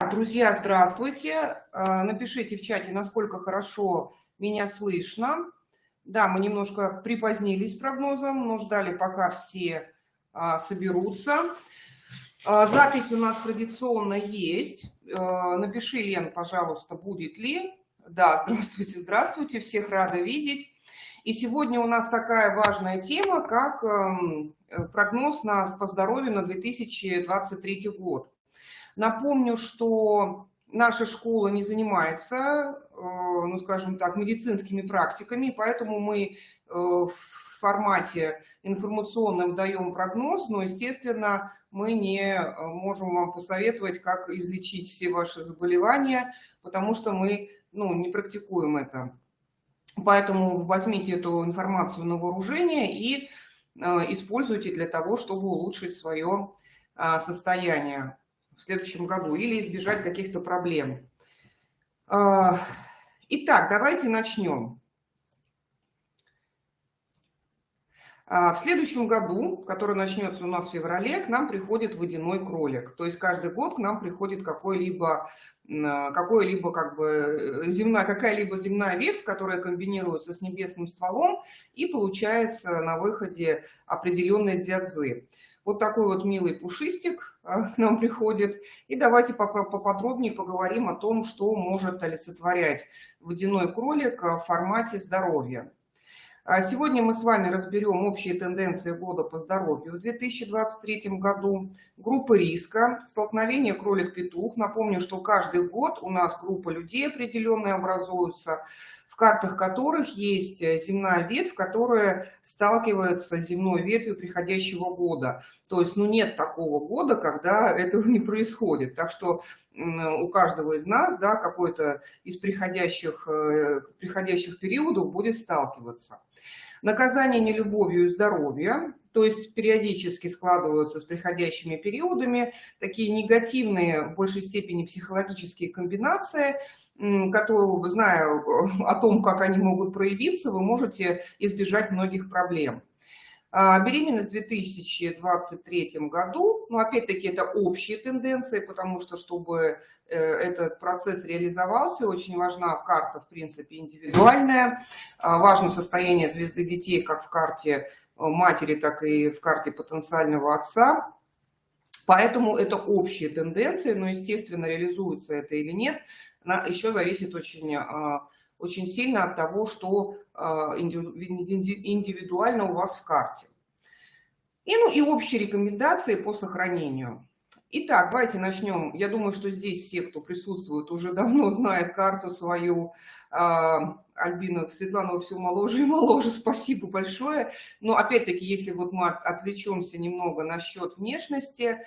Друзья, здравствуйте. А, напишите в чате, насколько хорошо меня слышно. Да, мы немножко припозднились с прогнозом, но ждали, пока все а, соберутся. А, запись у нас традиционно есть. Напиши, Лен, пожалуйста, будет ли. Да, здравствуйте, здравствуйте, всех рада видеть. И сегодня у нас такая важная тема, как эм, прогноз на, по здоровью на 2023 год. Напомню, что наша школа не занимается, э, ну, скажем так, медицинскими практиками, поэтому мы э, в формате информационном даем прогноз, но, естественно, мы не э, можем вам посоветовать, как излечить все ваши заболевания, потому что мы ну, не практикуем это. Поэтому возьмите эту информацию на вооружение и используйте для того, чтобы улучшить свое состояние в следующем году или избежать каких-то проблем. А, итак, давайте начнем. А, в следующем году, который начнется у нас в феврале, к нам приходит водяной кролик. То есть каждый год к нам приходит какой-либо какой-либо как бы э, земная какая-либо земная ветвь, которая комбинируется с небесным стволом и получается на выходе определенные дзядзы. Вот такой вот милый пушистик а, к нам приходит. И давайте поподробнее поговорим о том, что может олицетворять водяной кролик в формате здоровья. А сегодня мы с вами разберем общие тенденции года по здоровью в 2023 году, группы риска, столкновение кролик-петух. Напомню, что каждый год у нас группа людей определенные образуются, картах которых есть э, земная ветвь, которая сталкивается с земной ветвью приходящего года. То есть, ну, нет такого года, когда этого не происходит. Так что у каждого из нас, да, какой-то из приходящих, э, приходящих периодов будет сталкиваться. Наказание нелюбовью и здоровье, то есть периодически складываются с приходящими периодами такие негативные, в большей степени психологические комбинации – которую, зная э, о том, как они могут проявиться, вы можете избежать многих проблем. А, беременность в 2023 году, ну, опять-таки, это общие тенденции, потому что, чтобы э, этот процесс реализовался, очень важна карта, в принципе, индивидуальная. А, важно состояние звезды детей как в карте э, матери, так и в карте потенциального отца. Поэтому это общие тенденции, но, естественно, реализуется это или нет, еще зависит очень, а, очень сильно от того, что а, индивидуально у вас в карте. И, ну, и общие рекомендации по сохранению. Итак, давайте начнем. Я думаю, что здесь все, кто присутствует, уже давно знают карту свою. А, Альбина Светлана, все моложе и моложе, спасибо большое. Но опять-таки, если вот мы отвлечемся немного насчет внешности,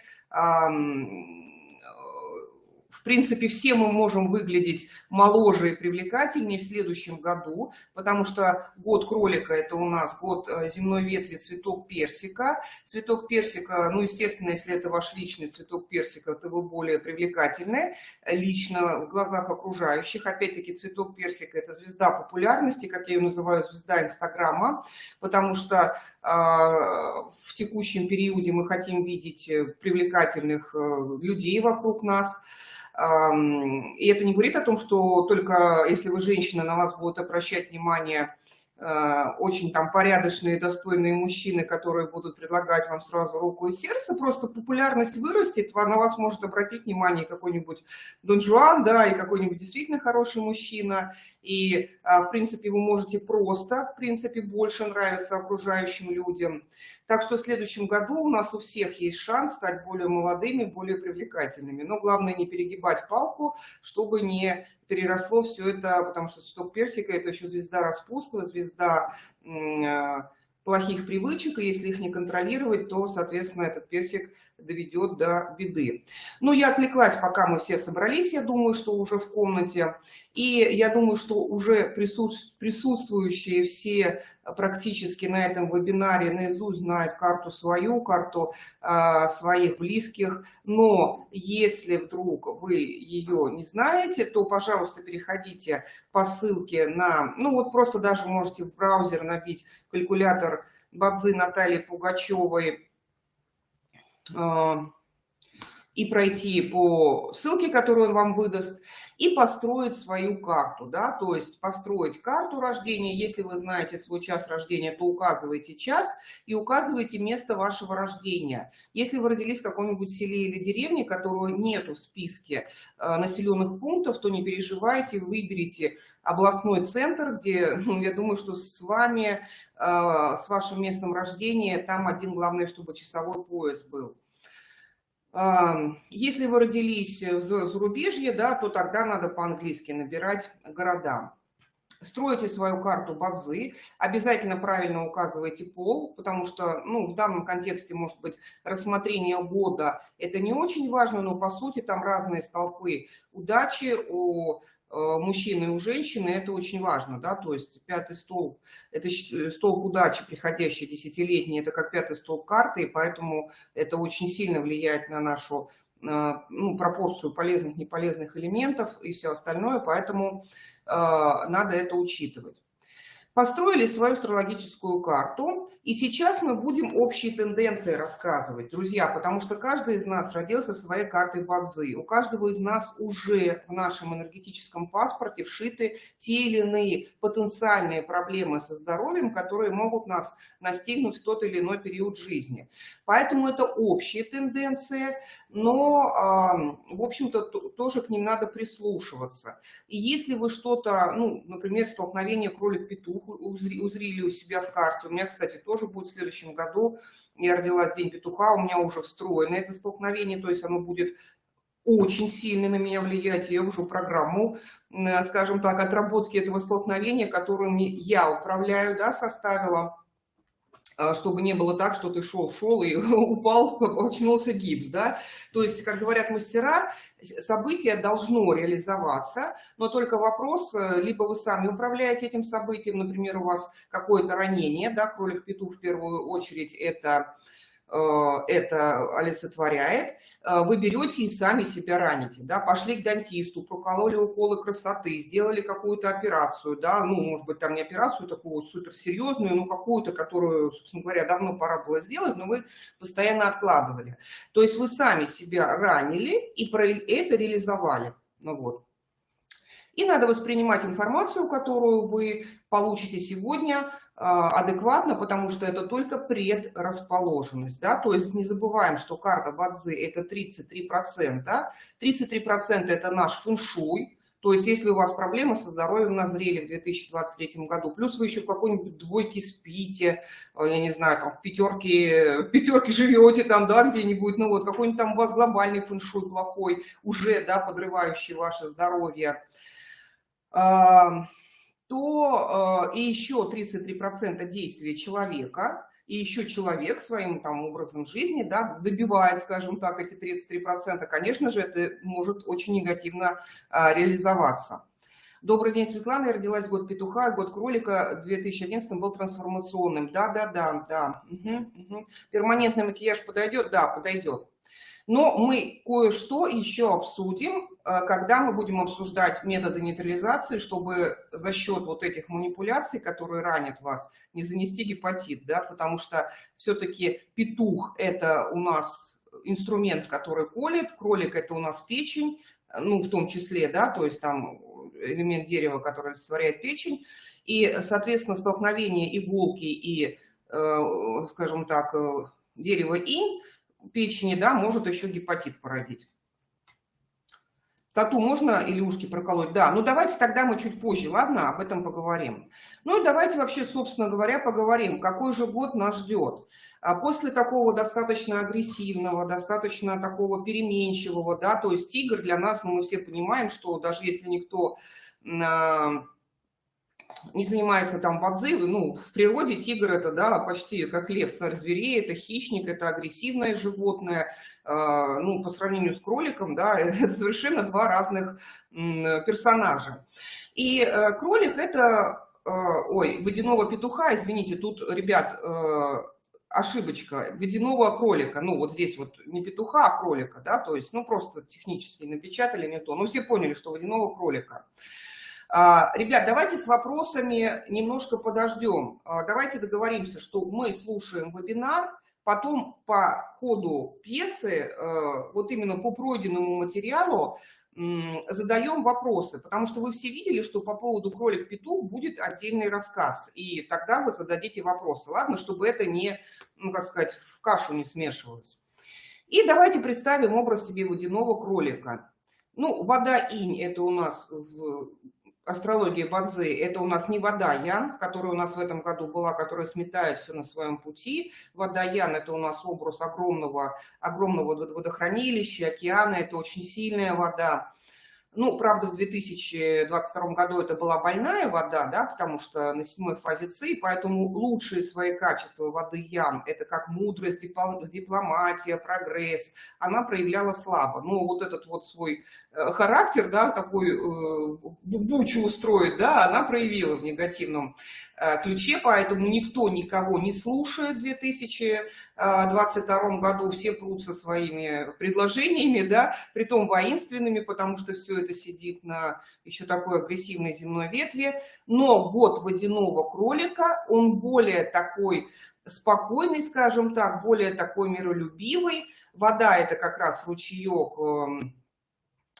в принципе, все мы можем выглядеть моложе и привлекательнее в следующем году, потому что год кролика – это у нас год э, земной ветви цветок персика. Цветок персика, ну, естественно, если это ваш личный цветок персика, то вы более привлекательны лично в глазах окружающих. Опять-таки, цветок персика – это звезда популярности, как я ее называю, звезда Инстаграма, потому что э, в текущем периоде мы хотим видеть э, привлекательных людей вокруг нас. И это не говорит о том, что только если вы женщина, на вас будут обращать внимание Э, очень там порядочные, достойные мужчины, которые будут предлагать вам сразу руку и сердце, просто популярность вырастет, на вас может обратить внимание какой-нибудь Дон Жуан, да, и какой-нибудь действительно хороший мужчина, и, а, в принципе, вы можете просто, в принципе, больше нравиться окружающим людям. Так что в следующем году у нас у всех есть шанс стать более молодыми, более привлекательными. Но главное не перегибать палку, чтобы не переросло все это, потому что цветок персика – это еще звезда распутства, звезда э, плохих привычек, и если их не контролировать, то, соответственно, этот персик доведет до беды. Ну, я отвлеклась, пока мы все собрались, я думаю, что уже в комнате. И я думаю, что уже присутствующие все практически на этом вебинаре наизусть знают карту свою, карту э, своих близких. Но если вдруг вы ее не знаете, то, пожалуйста, переходите по ссылке на... Ну, вот просто даже можете в браузер набить калькулятор Бадзы Натальи Пугачевой и пройти по ссылке, которую он вам выдаст, и построить свою карту, да, то есть построить карту рождения. Если вы знаете свой час рождения, то указывайте час и указывайте место вашего рождения. Если вы родились в каком-нибудь селе или деревне, которого нету в списке э, населенных пунктов, то не переживайте, выберите областной центр, где, ну, я думаю, что с вами, э, с вашим местом рождения, там один, главное, чтобы часовой пояс был. Если вы родились в зарубежье, да, то тогда надо по-английски набирать города. Строите свою карту базы, обязательно правильно указывайте пол, потому что ну, в данном контексте, может быть, рассмотрение года это не очень важно, но по сути там разные столпы удачи у Э, мужчины и у женщины, это очень важно, да, то есть пятый столб, это э, столб удачи, приходящий десятилетний, это как пятый столб карты, и поэтому это очень сильно влияет на нашу э, ну, пропорцию полезных, неполезных элементов и все остальное, поэтому э, надо это учитывать построили свою астрологическую карту, и сейчас мы будем общие тенденции рассказывать, друзья, потому что каждый из нас родился своей картой базы. У каждого из нас уже в нашем энергетическом паспорте вшиты те или иные потенциальные проблемы со здоровьем, которые могут нас настигнуть в тот или иной период жизни. Поэтому это общие тенденции, но, в общем-то, тоже к ним надо прислушиваться. И если вы что-то, ну, например, столкновение кролик-петух узрили у себя в карте, у меня, кстати, тоже будет в следующем году, я родилась День петуха, у меня уже встроено это столкновение, то есть оно будет очень сильно на меня влиять. Я уже программу, скажем так, отработки этого столкновения, которым я управляю, да, составила. А, чтобы не было так, что ты шел-шел и упал, очнулся гипс, да. То есть, как говорят мастера, событие должно реализоваться, но только вопрос, э, либо вы сами управляете этим событием, например, у вас какое-то ранение, да, кролик-петух в первую очередь это это олицетворяет, э, вы берете и сами себя раните, да, пошли к дантисту, прокололи уколы красоты, сделали какую-то операцию, да, ну, может быть, там не операцию такую суперсерьезную, но какую-то, которую, собственно говоря, давно пора было сделать, но вы постоянно откладывали. То есть вы сами себя ранили и это реализовали, ну вот. И надо воспринимать информацию, которую вы получите сегодня, адекватно, потому что это только предрасположенность. Да? То есть не забываем, что карта Бадзи это 33%. 33% это наш фэншуй. То есть если у вас проблемы со здоровьем назрели в 2023 году, плюс вы еще в какой-нибудь двойке спите, а, я не знаю, там в пятерке, в пятерке живете там, да, где-нибудь, ну вот какой-нибудь там у вас глобальный фэншуй плохой, уже, да, подрывающий ваше здоровье то э, и еще 33% действия человека, и еще человек своим там образом жизни да, добивает, скажем так, эти 33%, конечно же, это может очень негативно а, реализоваться. Добрый день, Светлана. Я родилась год петуха, год кролика в 2011 был трансформационным. Да, да, да, да. Угу, угу. Перманентный макияж подойдет? Да, подойдет. Но мы кое-что еще обсудим, э, когда мы будем обсуждать методы нейтрализации, чтобы за счет вот этих манипуляций, которые ранят вас, не занести гепатит, да, потому что все-таки петух – это у нас инструмент, который колет, кролик – это у нас печень, ну, в том числе, да, то есть там элемент дерева, который олицетворяет печень, и, соответственно, столкновение иголки и, э, скажем так, э, дерева инь печени, да, может еще гепатит породить. Тату можно или ушки проколоть? Да, ну давайте тогда мы чуть позже, ладно, об этом поговорим. Ну и давайте вообще, собственно говоря, поговорим, какой же год нас ждет. А после такого достаточно агрессивного, достаточно такого переменчивого, да, то есть тигр для нас, ну мы все понимаем, что даже если никто а, не занимается там подзывы, ну, в природе тигр это, да, почти как лев, царь зверей, это хищник, это агрессивное животное, э, ну, по сравнению с кроликом, да, это совершенно два разных персонажа. И э, кролик это, э, ой, водяного петуха, извините, тут, ребят, э, ошибочка, водяного кролика, ну, вот здесь вот не петуха, а кролика, да, то есть, ну, просто технически напечатали не то, но все поняли, что водяного кролика. А, ребят, давайте с вопросами немножко подождем. А, давайте договоримся, что мы слушаем вебинар, потом по ходу пьесы, э, вот именно по пройденному материалу, задаем вопросы, потому что вы все видели, что по поводу кролик-петух будет отдельный рассказ, и тогда вы зададите вопросы, ладно, чтобы это не, ну, как сказать, в кашу не смешивалось. И давайте представим образ себе водяного кролика. Ну, вода инь – это у нас в астрологии Бадзи, это у нас не вода Ян, которая у нас в этом году была, которая сметает все на своем пути. Вода Ян – это у нас образ огромного, огромного водохранилища, океана, это очень сильная вода. Ну, правда, в 2022 году это была больная вода, да, потому что на седьмой фазе ЦИ, поэтому лучшие свои качества воды Ян, это как мудрость, дипломатия, прогресс, она проявляла слабо. Но вот этот вот свой э, характер, да, такой э, бучу устроить, да, она проявила в негативном Э, ключе, поэтому никто никого не слушает в 2022 году, все прутся своими предложениями, да, притом воинственными, потому что все это сидит на еще такой агрессивной земной ветви, но год водяного кролика, он более такой спокойный, скажем так, более такой миролюбивый, вода это как раз ручеек, эм,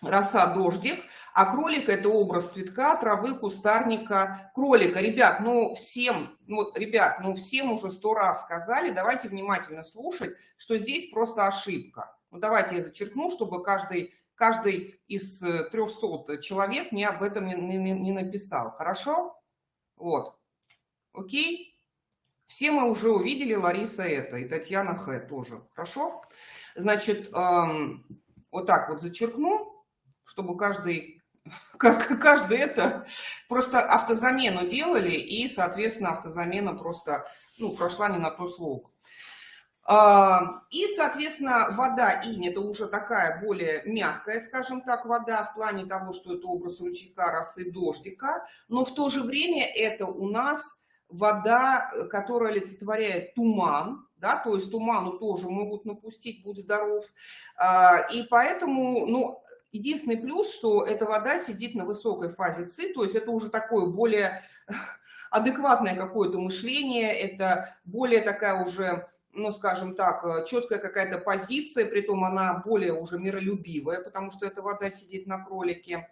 роса, дождик, а кролик – это образ цветка, травы, кустарника, кролика. Ребят, ну всем, ну, ребят, ну всем уже сто раз сказали, давайте внимательно слушать, что здесь просто ошибка. Ну давайте я зачеркну, чтобы каждый, каждый из 300 э, человек мне об этом не, не, не написал. Хорошо? Вот. Окей? Все мы уже увидели, Лариса это, и Татьяна Х. тоже. Хорошо? Значит, эм, вот так вот зачеркну чтобы каждый, как каждый это просто автозамену делали, и, соответственно, автозамена просто ну, прошла не на то слово. И, соответственно, вода инь – это уже такая более мягкая, скажем так, вода в плане того, что это образ ручейка, росы, дождика, но в то же время это у нас вода, которая олицетворяет туман, да, то есть туману тоже могут напустить, будь здоров. А, и поэтому, ну, Единственный плюс, что эта вода сидит на высокой фазе ЦИ, то есть это уже такое более адекватное какое-то мышление, это более такая уже, ну, скажем так, четкая какая-то позиция, при том она более уже миролюбивая, потому что эта вода сидит на кролике.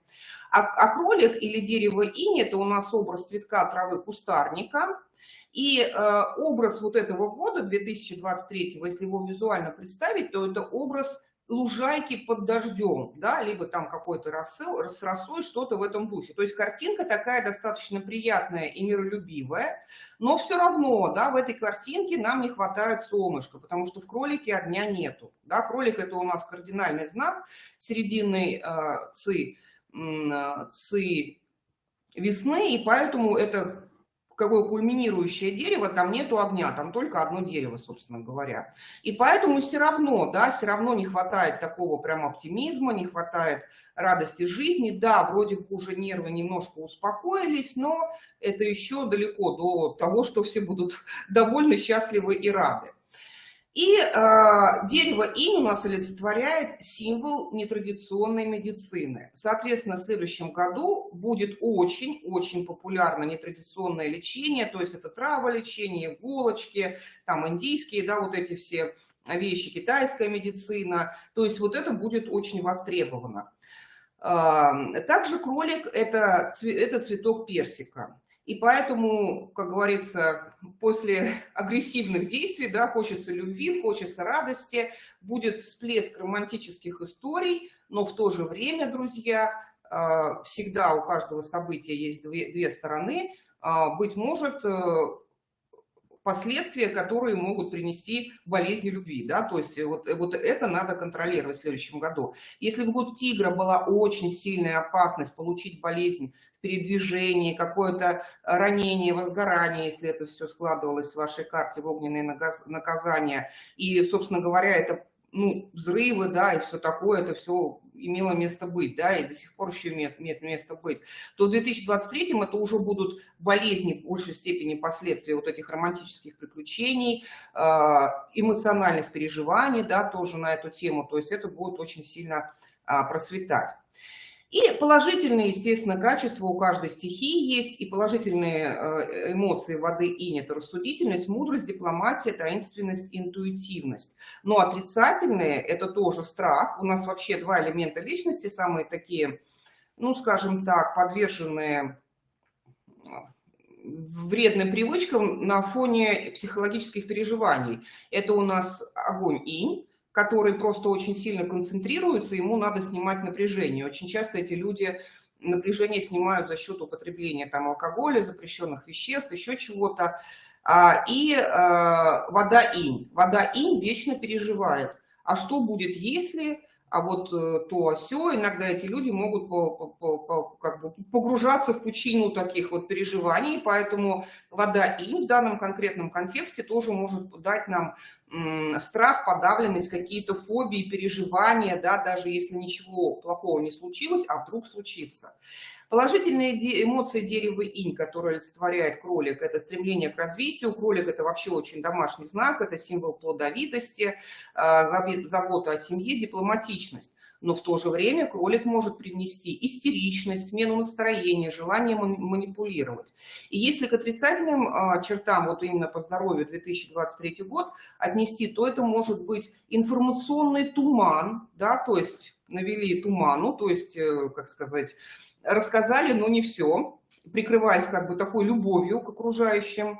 А, а кролик или дерево инь – это у нас образ цветка, травы, кустарника. И э, образ вот этого года, 2023, если его визуально представить, то это образ лужайки под дождем, да, либо там какой-то рассыл, с что-то в этом духе. То есть картинка такая достаточно приятная и миролюбивая, но все равно, да, в этой картинке нам не хватает солнышка, потому что в кролике огня нету, да, кролик это у нас кардинальный знак середины э, ци, э, ци весны, и поэтому это какое кульминирующее дерево, там нету огня, там только одно дерево, собственно говоря. И поэтому все равно, да, все равно не хватает такого прям оптимизма, не хватает радости жизни. Да, вроде бы уже нервы немножко успокоились, но это еще далеко до того, что все будут довольны, счастливы и рады. И э, дерево инь у нас олицетворяет символ нетрадиционной медицины. Соответственно, в следующем году будет очень-очень популярно нетрадиционное лечение, то есть это траволечение, иголочки, там индийские, да, вот эти все вещи, китайская медицина. То есть вот это будет очень востребовано. Э, также кролик это, – это цветок персика. И поэтому, как говорится, после агрессивных действий, да, хочется любви, хочется радости, будет всплеск романтических историй, но в то же время, друзья, а, всегда у каждого события есть две, две стороны. А, быть может, э, последствия, которые могут принести болезни любви, да, то есть вот, вот это надо контролировать в следующем году. Если в год тигра была очень сильная опасность получить болезнь в передвижении, какое-то ранение, возгорание, если это все складывалось в вашей карте в огненные наказания, и, собственно говоря, это ну, взрывы, да, и все такое, это все имело место быть, да, и до сих пор еще имеет, имеет место быть, то в 2023 это уже будут болезни в большей степени последствия вот этих романтических приключений, а, эмоциональных переживаний, да, тоже на эту тему, то есть это будет очень сильно а, процветать. И положительные, естественно, качества у каждой стихии есть, и положительные э, эмоции воды инь – это рассудительность, мудрость, дипломатия, таинственность, интуитивность. Но отрицательные – это тоже страх. У нас вообще два элемента личности, самые такие, ну, скажем так, подверженные вредным привычкам на фоне психологических переживаний. Это у нас огонь инь, который просто очень сильно концентрируется, ему надо снимать напряжение. Очень часто эти люди напряжение снимают за счет употребления там, алкоголя, запрещенных веществ, еще чего-то. А, и а, вода инь. Вода инь вечно переживает. А что будет, если а вот э, то все иногда эти люди могут по, по, по, как бы погружаться в пучину таких вот переживаний, поэтому вода им в данном конкретном контексте тоже может дать нам страх, подавленность, какие-то фобии, переживания, да, даже если ничего плохого не случилось, а вдруг случится. Положительные эмоции дерева инь, которые олицетворяет кролик, это стремление к развитию. Кролик – это вообще очень домашний знак, это символ плодовитости, а, забота о семье, дипломатичность. Но в то же время кролик может привнести истеричность, смену настроения, желание манипулировать. И если к отрицательным а, чертам, вот именно по здоровью 2023 год отнести, то это может быть информационный туман, да, то есть навели туману, то есть, э, как сказать, рассказали, но не все, прикрываясь как бы такой любовью к окружающим.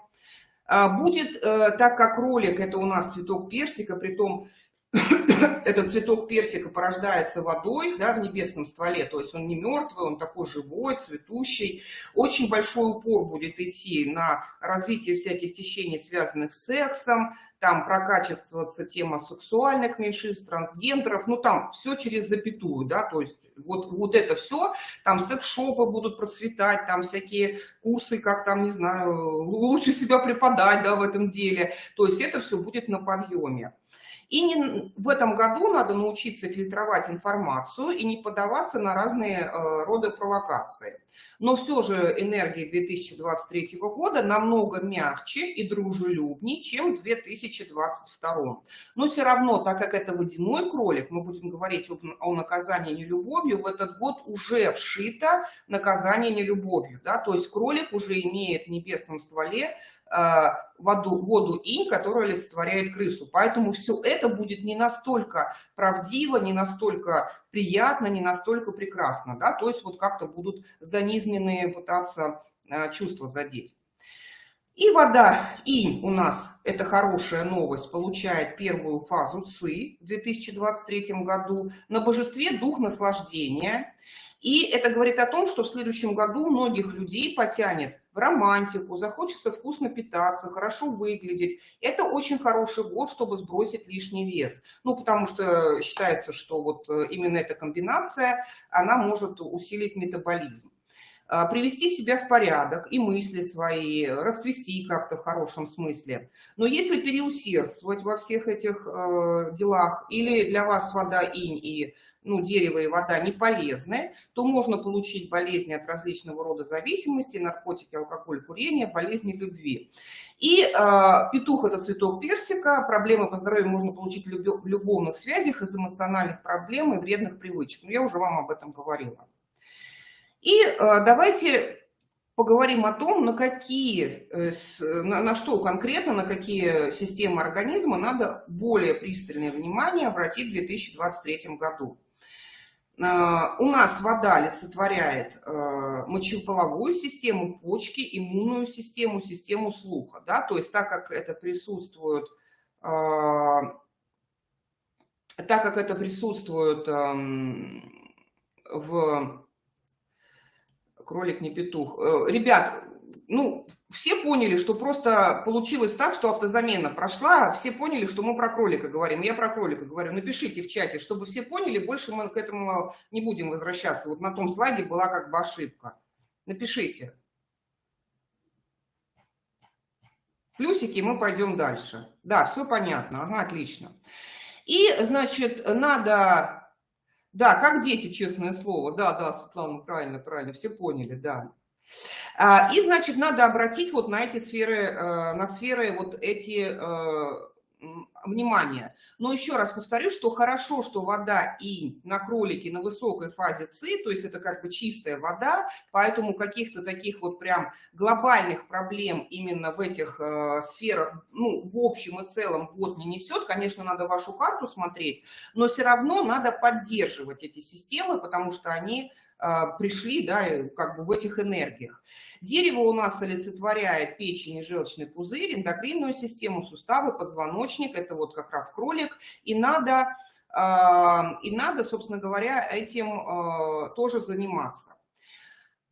А, будет, э, так как ролик, это у нас цветок персика, при том этот цветок персика порождается водой да, в небесном стволе, то есть он не мертвый, он такой живой, цветущий. Очень большой упор будет идти на развитие всяких течений, связанных с сексом, там прокачиваться тема сексуальных меньшинств, трансгендеров, ну там все через запятую, да, то есть вот, вот это все, там секс-шопы будут процветать, там всякие курсы, как там, не знаю, лучше себя преподать, да, в этом деле, то есть это все будет на подъеме. И не, в этом году надо научиться фильтровать информацию и не поддаваться на разные э, роды провокации. Но все же энергия 2023 года намного мягче и дружелюбнее, чем в 2022. Но все равно, так как это водяной кролик, мы будем говорить об, о наказании нелюбовью, в этот год уже вшито наказание нелюбовью. Да? То есть кролик уже имеет в небесном стволе воду, воду инь, которая олицетворяет крысу. Поэтому все это будет не настолько правдиво, не настолько приятно, не настолько прекрасно. Да? То есть вот как-то будут занизменные пытаться э, чувства задеть. И вода инь у нас, это хорошая новость, получает первую фазу ЦИ в 2023 году. На божестве дух наслаждения. И это говорит о том, что в следующем году многих людей потянет в романтику, захочется вкусно питаться, хорошо выглядеть. Это очень хороший год, чтобы сбросить лишний вес. Ну, потому что считается, что вот э, именно эта комбинация, она может усилить метаболизм а, привести себя в порядок и мысли свои, расцвести как-то в хорошем смысле. Но если переусердствовать во всех этих э, делах, или для вас вода инь и ну, дерево и вода не полезны, то можно получить болезни от различного рода зависимости, наркотики, алкоголь, курение, болезни любви. И э, петух – это цветок персика, проблемы по здоровью можно получить в любовных связях из эмоциональных проблем и вредных привычек. Но ну, я уже вам об этом говорила. И э, давайте поговорим о том, на какие, э, на, на что конкретно, на какие системы организма надо более пристальное внимание обратить в 2023 году. Э, у нас вода олицетворяет э, мочеполовую систему, почки, иммунную систему, систему слуха. Да? То есть так как это присутствует, э, так как это присутствует эм, в кролик не петух. Ребят, ну, все поняли, что просто получилось так, что автозамена прошла, все поняли, что мы про кролика говорим. Я про кролика говорю. Напишите в чате, чтобы все поняли, больше мы к этому не будем возвращаться. Вот на том слайде была как бы ошибка. Напишите. Плюсики, мы пойдем дальше. Да, все понятно. Ага, отлично. И, значит, надо... Да, как дети, честное слово. Да, да, Светлана, правильно, правильно, все поняли, да. А, и, значит, надо обратить вот на эти сферы, э, на сферы вот эти, э, внимание. Но еще раз повторю, что хорошо, что вода и на кролике на высокой фазе ЦИ, то есть это как бы чистая вода, поэтому каких-то таких вот прям глобальных проблем именно в этих э, сферах, ну, в общем и целом год не несет. Конечно, надо вашу карту смотреть, но все равно надо поддерживать эти системы, потому что они а, пришли да, как бы в этих энергиях. Дерево у нас олицетворяет печень и желчный пузырь, эндокринную систему, суставы, позвоночник, это вот как раз кролик, и надо, а, и надо собственно говоря, этим а, тоже заниматься.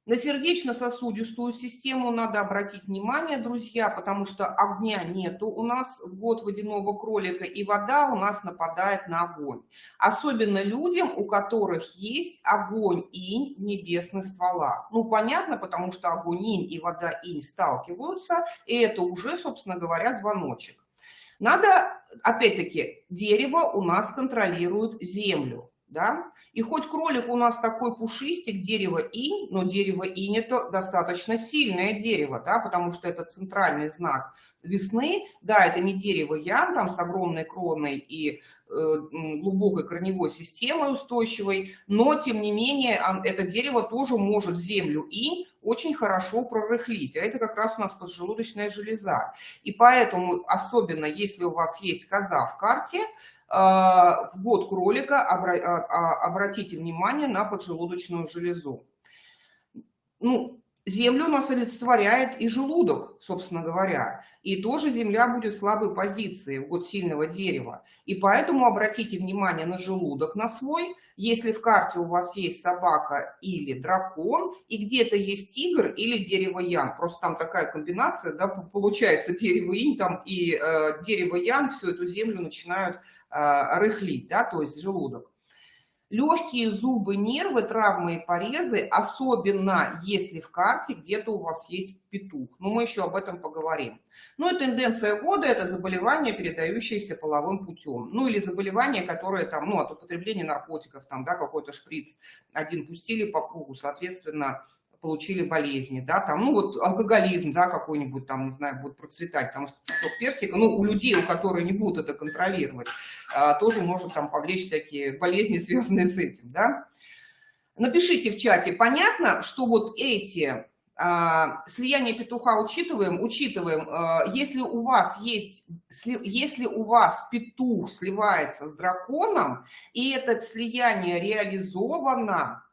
На сердечно-сосудистую систему надо обратить внимание, друзья, потому что огня нету у нас в год водяного кролика, и вода у нас нападает на огонь. Особенно людям, у которых есть огонь инь в небесных стволах. Ну, понятно, потому что огонь инь и вода инь сталкиваются, и это уже, собственно говоря, звоночек. Надо, опять-таки, дерево у нас контролирует землю да, и хоть кролик у нас такой пушистик, дерево инь, но дерево инь это достаточно сильное дерево, да, потому что это центральный знак весны, да, это не дерево ян, там с огромной кроной и э, глубокой корневой системой устойчивой, но тем не менее это дерево тоже может землю инь очень хорошо прорыхлить, а это как раз у нас поджелудочная железа. И поэтому, особенно если у вас есть коза в карте, а, в год кролика а, а, обратите внимание на поджелудочную железу. Ну, Землю у нас олицетворяет и желудок, собственно говоря. И тоже Земля будет в слабой позиции в год сильного дерева. И поэтому обратите внимание на желудок на свой. Если в карте у вас есть собака или дракон, и где-то есть тигр или дерево ян. Просто там такая комбинация, да, получается дерево инь там и э, дерево ян всю эту землю начинают рыхлить, да, то есть желудок. Легкие зубы, нервы, травмы и порезы, особенно если в карте где-то у вас есть петух. Но мы еще об этом поговорим. Ну и тенденция года – это заболевание, передающееся половым путем. Ну или заболевание, которое там, ну от употребления наркотиков, там, да, какой-то шприц один пустили по кругу, соответственно, получили болезни, да, там, ну вот алкоголизм, да, какой-нибудь там, не знаю, будет процветать, потому что цветок персика, ну, у людей, у которых не будут это контролировать, а, тоже может там повлечь всякие болезни, связанные с этим, да. Напишите в чате, понятно, что вот эти а, слияние петуха учитываем, учитываем, а, если у вас есть, если у вас петух сливается с драконом, и это слияние реализовано,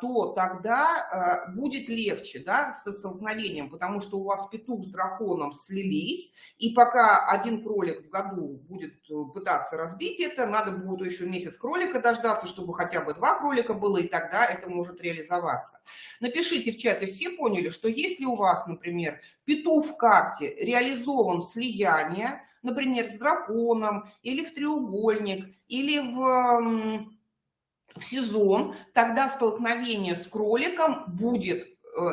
то тогда а, будет легче да, со столкновением, потому что у вас петух с драконом слились, и пока один кролик в году будет э, пытаться разбить это, надо будет еще месяц кролика дождаться, чтобы хотя бы два кролика было, и тогда это может реализоваться. Напишите в чате, все поняли, что если у вас, например, петух в карте реализован слияние, например, с драконом, или в треугольник, или в в сезон, тогда столкновение с кроликом будет э,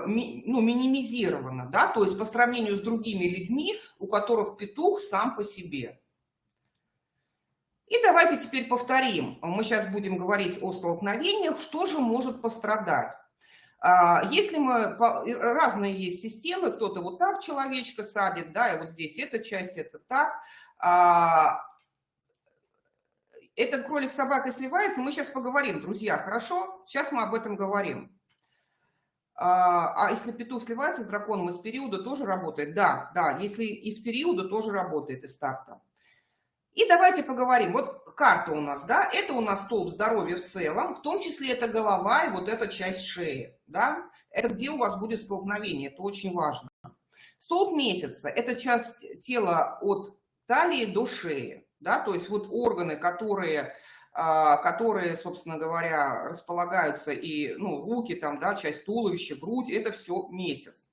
ну, минимизировано, да, то есть по сравнению с другими людьми, у которых петух сам по себе. И давайте теперь повторим. Мы сейчас будем говорить о столкновениях. Что же может пострадать? А, если мы... Разные есть системы. Кто-то вот так человечка садит, да, и вот здесь эта часть, это так. Этот кролик с собакой сливается, мы сейчас поговорим, друзья, хорошо? Сейчас мы об этом говорим. А, а если петух сливается с драконом из периода, тоже работает? Да, да, если из периода, тоже работает из старта. И давайте поговорим. Вот карта у нас, да, это у нас столб здоровья в целом, в том числе это голова и вот эта часть шеи, да. Это где у вас будет столкновение, это очень важно. Столб месяца – это часть тела от талии до шеи да, то есть вот органы, которые, а, которые, собственно говоря, располагаются и, ну, руки там, да, часть туловища, грудь, это все месяц.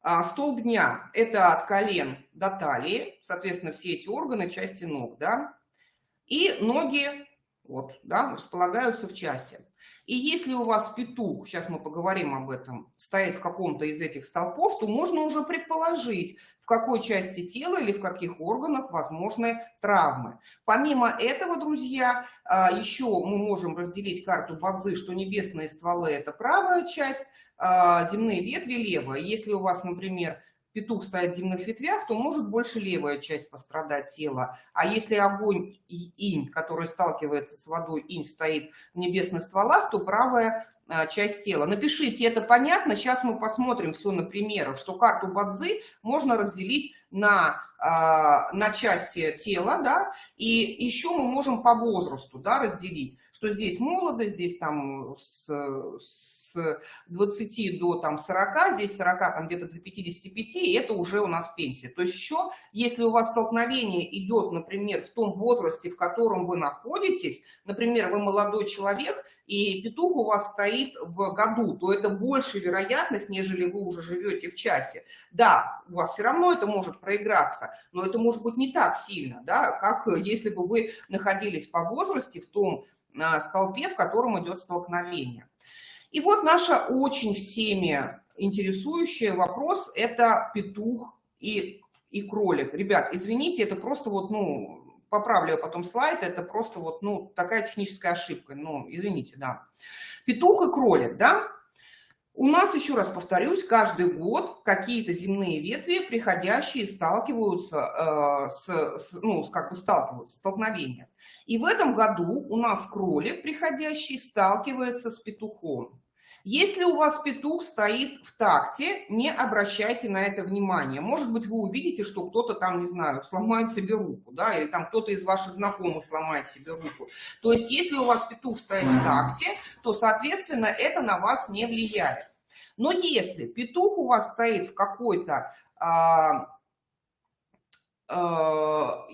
А столб дня – это от колен до талии, соответственно, все эти органы, части ног, да, и ноги, вот, да, располагаются в часе. И если у вас петух, сейчас мы поговорим об этом, стоит в каком-то из этих столпов, то можно уже предположить, в какой части тела или в каких органах возможны травмы. Помимо этого, друзья, а, еще мы можем разделить карту Бадзы, что небесные стволы – это правая часть, а, земные ветви – левая. Если у вас, например, петух стоит в земных ветвях, то может больше левая часть пострадать тела. А если огонь и инь, который сталкивается с водой, инь стоит в небесных стволах, то правая а, часть тела. Напишите, это понятно. Сейчас мы посмотрим все на примерах, что карту Бадзы можно разделить на, а, на части тела, да, и еще мы можем по возрасту, да, разделить, что здесь молодость, здесь там с, с с 20 до там 40, здесь 40 там где-то до 55, и это уже у нас пенсия. То есть еще, если у вас столкновение идет, например, в том возрасте, в котором вы находитесь, например, вы молодой человек, и петух у вас стоит в году, то это больше вероятность, нежели вы уже живете в часе. Да, у вас все равно это может проиграться, но это может быть не так сильно, да, как если бы вы находились по возрасте в том а, столпе, в котором идет столкновение. И вот наша очень всеми интересующий вопрос – это петух и, и кролик. Ребят, извините, это просто вот, ну, поправлю я потом слайд, это просто вот, ну, такая техническая ошибка, ну, извините, да. Петух и кролик, да? У нас, еще раз повторюсь, каждый год какие-то земные ветви, приходящие, сталкиваются э, с, с, ну, как бы сталкиваются, столкновения. И в этом году у нас кролик, приходящий, сталкивается с петухом. Если у вас петух стоит в такте, не обращайте на это внимания. Может быть, вы увидите, что кто-то там, не знаю, сломает себе руку, да, или там кто-то из ваших знакомых сломает себе руку. То есть, если у вас петух стоит в такте, то, соответственно, это на вас не влияет. Но если петух у вас стоит в какой-то... А, а,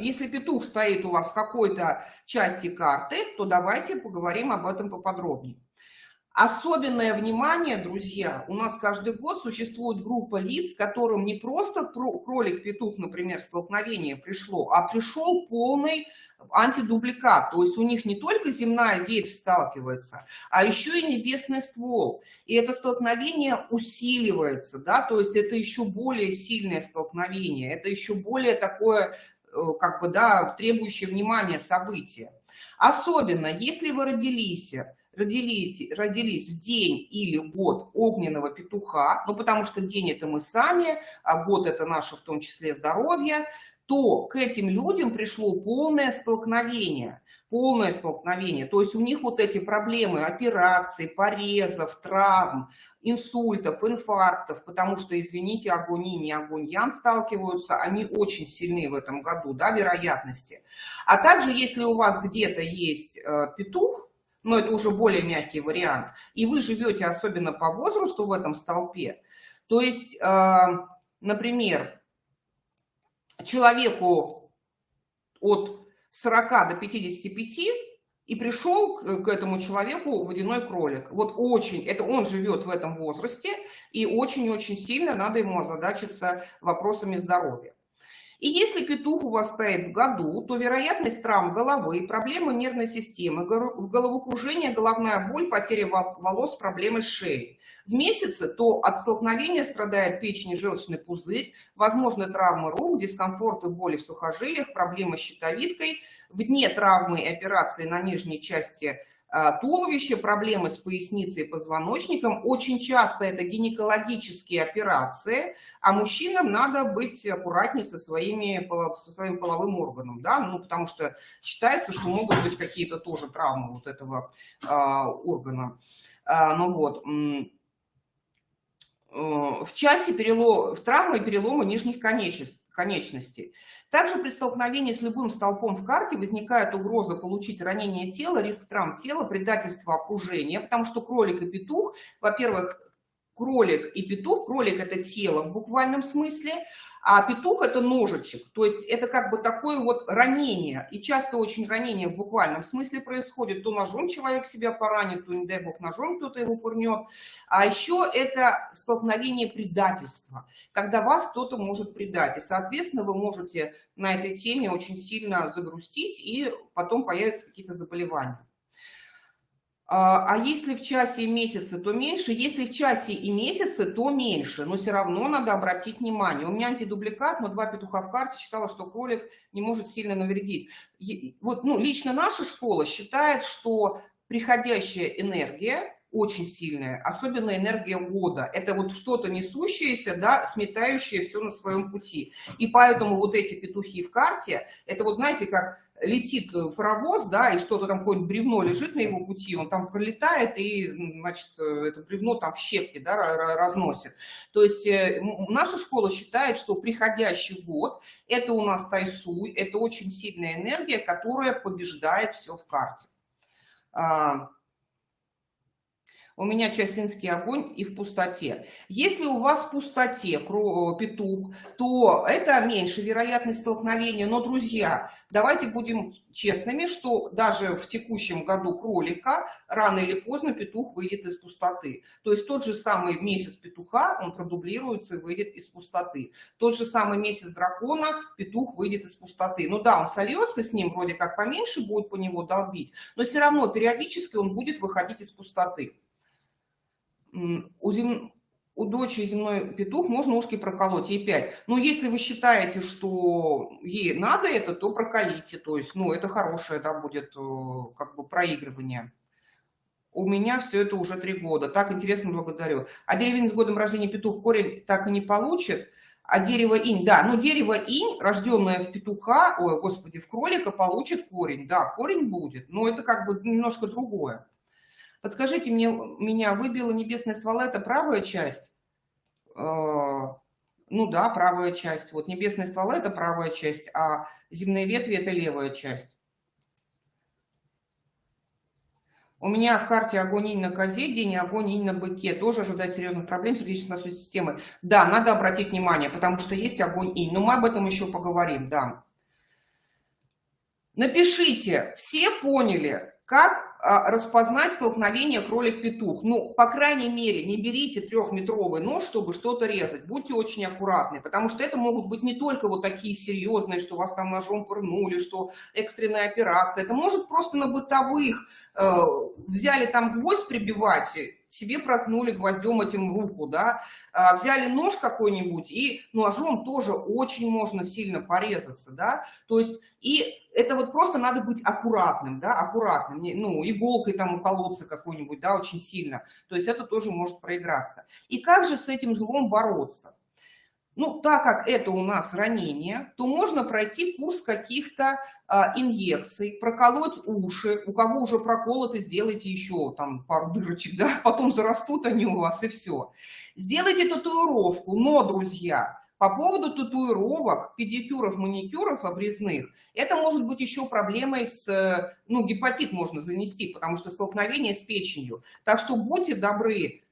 если петух стоит у вас в какой-то части карты, то давайте поговорим об этом поподробнее. Особенное внимание, друзья, у нас каждый год существует группа лиц, которым не просто кролик-петух, например, столкновение пришло, а пришел полный антидубликат. То есть у них не только земная ветвь сталкивается, а еще и небесный ствол. И это столкновение усиливается, да, то есть это еще более сильное столкновение, это еще более такое, э, как бы, да, требующее внимания событие. Особенно, если вы родились родились, родились в день или год огненного петуха, ну потому что день это мы сами, а год это наше в том числе здоровье, то к этим людям пришло полное столкновение, полное столкновение. То есть у них вот эти проблемы операций, порезов, травм, инсультов, инфарктов, потому что, извините, огонь и не огонь ян сталкиваются, они очень сильны в этом году, да, вероятности. А также, если у вас где-то есть э, петух, но это уже более мягкий вариант, и вы живете особенно по возрасту в этом столпе, то есть, э, например, человеку от 40 до 55 и пришел к этому человеку водяной кролик. Вот очень, это он живет в этом возрасте, и очень-очень сильно надо ему озадачиться вопросами здоровья. И если петух у вас стоит в году, то вероятность травм головы, проблемы нервной системы, головокружение, головная боль, потеря волос, проблемы шеи. В месяце то от столкновения страдает печень и желчный пузырь, возможны травмы рук, дискомфорт и боли в сухожилиях, проблемы с щитовидкой. В дне травмы и операции на нижней части а, туловище, проблемы с поясницей и позвоночником. Очень часто это гинекологические операции, а мужчинам надо быть аккуратнее со, своими, со своим половым органом, да, ну, потому что считается, что могут быть какие-то тоже травмы вот этого а, органа. А, ну вот, э, в часе перелом, в травмы и переломы нижних конечностей конечностей. Также при столкновении с любым столпом в карте возникает угроза получить ранение тела, риск травм тела, предательство окружения, потому что кролик и петух, во-первых, кролик и петух, кролик это тело в буквальном смысле, а петух это ножичек, то есть это как бы такое вот ранение, и часто очень ранение в буквальном смысле происходит, то ножом человек себя поранит, то, не дай бог, ножом кто-то его пырнет, а еще это столкновение предательства, когда вас кто-то может предать, и, соответственно, вы можете на этой теме очень сильно загрустить, и потом появятся какие-то заболевания. А, а если в часе и месяце, то меньше. Если в часе и месяце, то меньше. Но все равно надо обратить внимание. У меня антидубликат, но два петуха в карте считала, что кролик не может сильно навредить. Вот, ну, лично наша школа считает, что приходящая энергия очень сильная, особенно энергия года. Это вот что-то несущееся, да, сметающее все на своем пути. И поэтому вот эти петухи в карте, это вот знаете, как летит паровоз, да, и что-то там, какое-нибудь бревно лежит на его пути, он там пролетает и, значит, это бревно там в щепки, да, разносит. То есть э, наша школа считает, что приходящий год – это у нас тайсуй, это очень сильная энергия, которая побеждает все в карте. У меня частинский огонь и в пустоте. Если у вас в пустоте петух, то это меньше вероятность столкновения. Но, друзья, давайте будем честными, что даже в текущем году кролика рано или поздно петух выйдет из пустоты. То есть тот же самый месяц петуха, он продублируется и выйдет из пустоты. Тот же самый месяц дракона, петух выйдет из пустоты. Ну да, он сольется с ним, вроде как поменьше будет по него долбить, но все равно периодически он будет выходить из пустоты у, зем... у дочери земной петух можно ушки проколоть, ей 5. Но если вы считаете, что ей надо это, то проколите. То есть, ну, это хорошее, да, будет э, как бы проигрывание. У меня все это уже три года. Так интересно, благодарю. А деревень с годом рождения петух корень так и не получит. А дерево инь, да, но дерево инь, рожденное в петуха, ой, господи, в кролика, получит корень. Да, корень будет, но это как бы немножко другое. Подскажите мне, меня выбила небесная ствола, это правая часть? А, ну да, правая часть. Вот небесная ствола – это правая часть, а земные ветви – это левая часть. У меня в карте огонь на козе, день огонь на быке. Тоже ожидает серьезных проблем сердечно-сосудистой системы. Да, надо обратить внимание, потому что есть огонь инь. Но мы об этом еще поговорим, да. Напишите, все поняли, как распознать столкновение кролик-петух? Ну, по крайней мере, не берите трехметровый нож, чтобы что-то резать. Будьте очень аккуратны, потому что это могут быть не только вот такие серьезные, что вас там ножом пырнули, что экстренная операция. Это может просто на бытовых э, взяли там гвоздь прибивать, себе проткнули гвоздем этим руку, да, а, взяли нож какой-нибудь и ножом тоже очень можно сильно порезаться, да, то есть и это вот просто надо быть аккуратным, да, аккуратным, ну, иголкой там уколоться какой-нибудь, да, очень сильно, то есть это тоже может проиграться. И как же с этим злом бороться? Ну, так как это у нас ранение, то можно пройти курс каких-то а, инъекций, проколоть уши. У кого уже проколоты, сделайте еще там пару дырочек, да, потом зарастут они у вас и все. Сделайте татуировку, но, друзья, по поводу татуировок, педикюров, маникюров обрезных, это может быть еще проблемой с, ну, гепатит можно занести, потому что столкновение с печенью. Так что будьте добры, Э,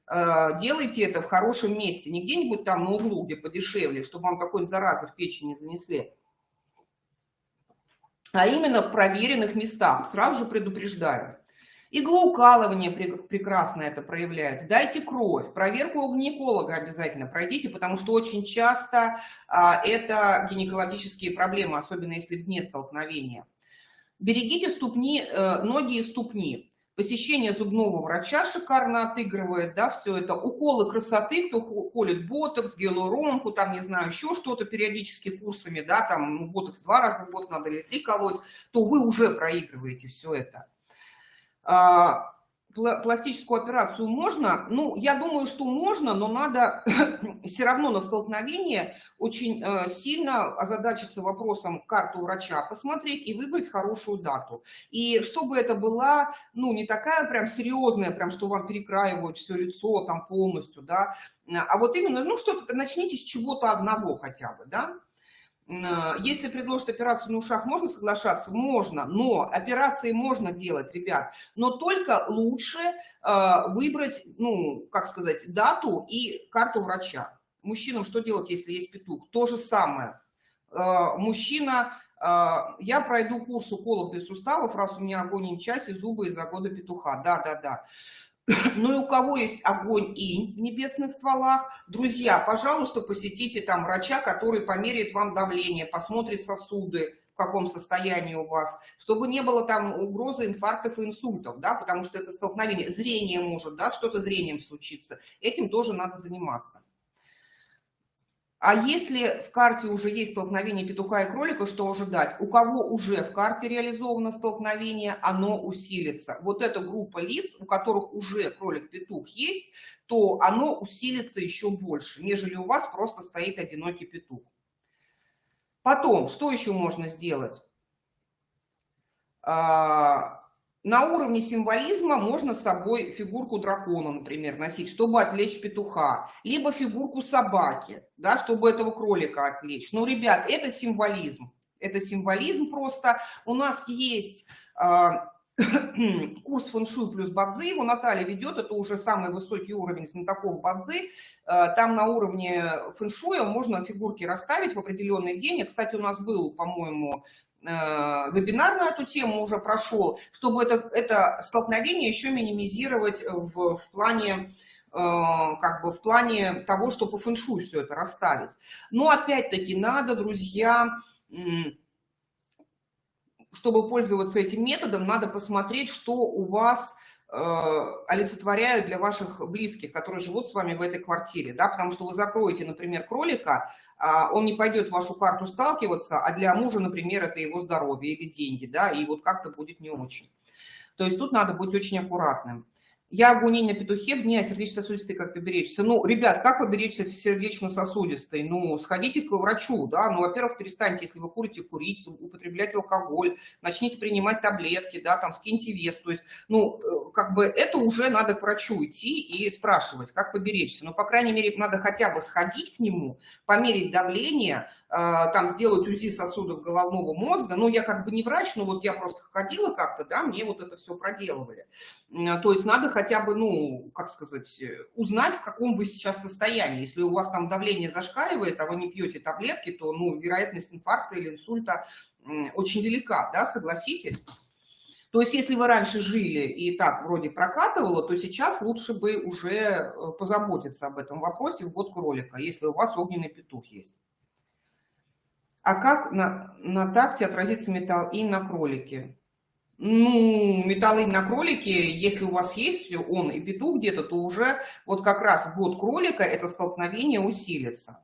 делайте это в хорошем месте, не где-нибудь там на углу, где подешевле, чтобы вам какой-нибудь заразы в печень не занесли, а именно в проверенных местах, сразу же предупреждаю. Иглоукалывание прекрасно это проявляется. Дайте кровь. Проверку у гинеколога обязательно пройдите, потому что очень часто а, это гинекологические проблемы, особенно если вне столкновения. Берегите ступни, э, ноги и ступни. Посещение зубного врача шикарно отыгрывает, да, все это. Уколы красоты, кто колет ботокс, гиалуронку, там, не знаю, еще что-то периодически курсами, да, там, ну, ботокс два раза в год надо или три колоть, то вы уже проигрываете все это. Пластическую операцию можно? Ну, я думаю, что можно, но надо все равно на столкновение очень э, сильно озадачиться вопросом карту врача, посмотреть и выбрать хорошую дату. И чтобы это была, ну, не такая прям серьезная, прям, что вам перекраивают все лицо там полностью, да, а вот именно, ну, что-то, начните с чего-то одного хотя бы, да, если предложат операцию на ушах, можно соглашаться? Можно, но операции можно делать, ребят, но только лучше э, выбрать, ну, как сказать, дату и карту врача. Мужчинам что делать, если есть петух? То же самое. Э, мужчина, я пройду курс уколов для суставов, раз у меня огонь в часе, зубы из-за года петуха. Да, да, да. Ну и у кого есть огонь и в небесных стволах, друзья, пожалуйста, посетите там врача, который померяет вам давление, посмотрит сосуды, в каком состоянии у вас, чтобы не было там угрозы инфарктов и инсультов, да, потому что это столкновение, зрение может, да, что-то зрением случится. Этим тоже надо заниматься. А если в карте уже есть столкновение петуха и кролика, что ожидать? У кого уже в карте реализовано столкновение, оно усилится. Вот эта группа лиц, у которых уже кролик-петух есть, то оно усилится еще больше, нежели у вас просто стоит одинокий петух. Потом, что еще можно сделать? А, на уровне символизма можно с собой фигурку дракона, например, носить, чтобы отвлечь петуха, либо фигурку собаки, да, чтобы этого кролика отвлечь. Но, ребят, это символизм. Это символизм просто. У нас есть э, курс фэншуй плюс бадзи, его Наталья ведет, это уже самый высокий уровень знатоков бадзи. Э, там на уровне фэншуя можно фигурки расставить в определенный день. Кстати, у нас был, по-моему, вебинар на эту тему уже прошел, чтобы это, это столкновение еще минимизировать в, в плане э, как бы в плане того, что по фэншуй все это расставить. Но опять-таки надо, друзья, чтобы пользоваться этим методом, надо посмотреть, что у вас Э, олицетворяют для ваших близких, которые живут с вами в этой квартире, да, потому что вы закроете, например, кролика, а он не пойдет в вашу карту сталкиваться, а для мужа, например, это его здоровье или деньги, да, и вот как-то будет не очень. То есть тут надо быть очень аккуратным. Я огонь на петухе, мне сердечно-сосудистой как поберечься. Ну, ребят, как поберечься сердечно-сосудистой? Ну, сходите к врачу, да. Ну, во-первых, перестаньте, если вы курите, курить, употреблять алкоголь, начните принимать таблетки, да, там, скиньте вес. То есть, ну, э, как бы это уже надо к врачу идти и спрашивать, как поберечься. Ну, по крайней мере, надо хотя бы сходить к нему, померить давление, а, там сделать УЗИ сосудов головного мозга. Ну, я как бы не врач, но вот я просто ходила как-то, да, мне вот это все проделывали. То есть надо хотя бы, ну, как сказать, узнать, в каком вы сейчас состоянии. Если у вас там давление зашкаливает, а вы не пьете таблетки, то, ну, вероятность инфаркта или инсульта очень велика, да, согласитесь? То есть, если вы раньше жили и так вроде прокатывало, то сейчас лучше бы уже э, позаботиться об этом вопросе в год кролика, если у вас огненный петух есть. А как на, на такте отразится металл и на кролике? Ну, металлы на кролике, если у вас есть он и петух где-то, то уже вот как раз в год кролика это столкновение усилится.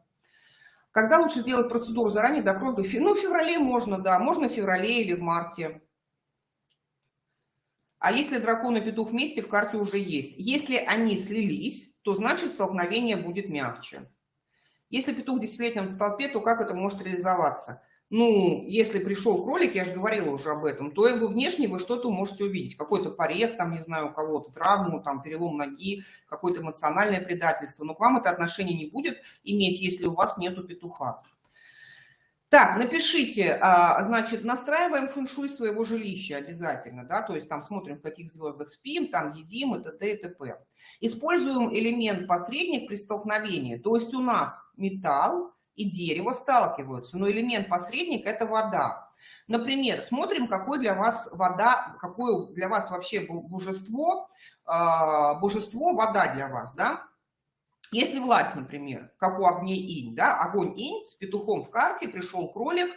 Когда лучше сделать процедуру заранее до крови? Ну, в феврале можно, да, можно в феврале или в марте. А если дракон и петух вместе, в карте уже есть. Если они слились, то значит столкновение будет мягче. Если петух десятилетнем столпе, то как это может реализоваться? Ну, если пришел кролик, я же говорила уже об этом, то вы внешне вы что-то можете увидеть. Какой-то порез, там, не знаю, у кого-то травму, там, перелом ноги, какое-то эмоциональное предательство. Но к вам это отношение не будет иметь, если у вас нету петуха. Так, напишите, а, значит, настраиваем фэншуй своего жилища обязательно, да, то есть там смотрим, в каких звездах спим, там едим и т.д. и т.п. Используем элемент посредник при столкновении, то есть у нас металл и дерево сталкиваются, но элемент посредник – это вода. Например, смотрим, какой для вас вода, какое для вас вообще божество, а, божество вода для вас, да, если власть, например, как у огней инь, да, огонь инь с петухом в карте, пришел кролик,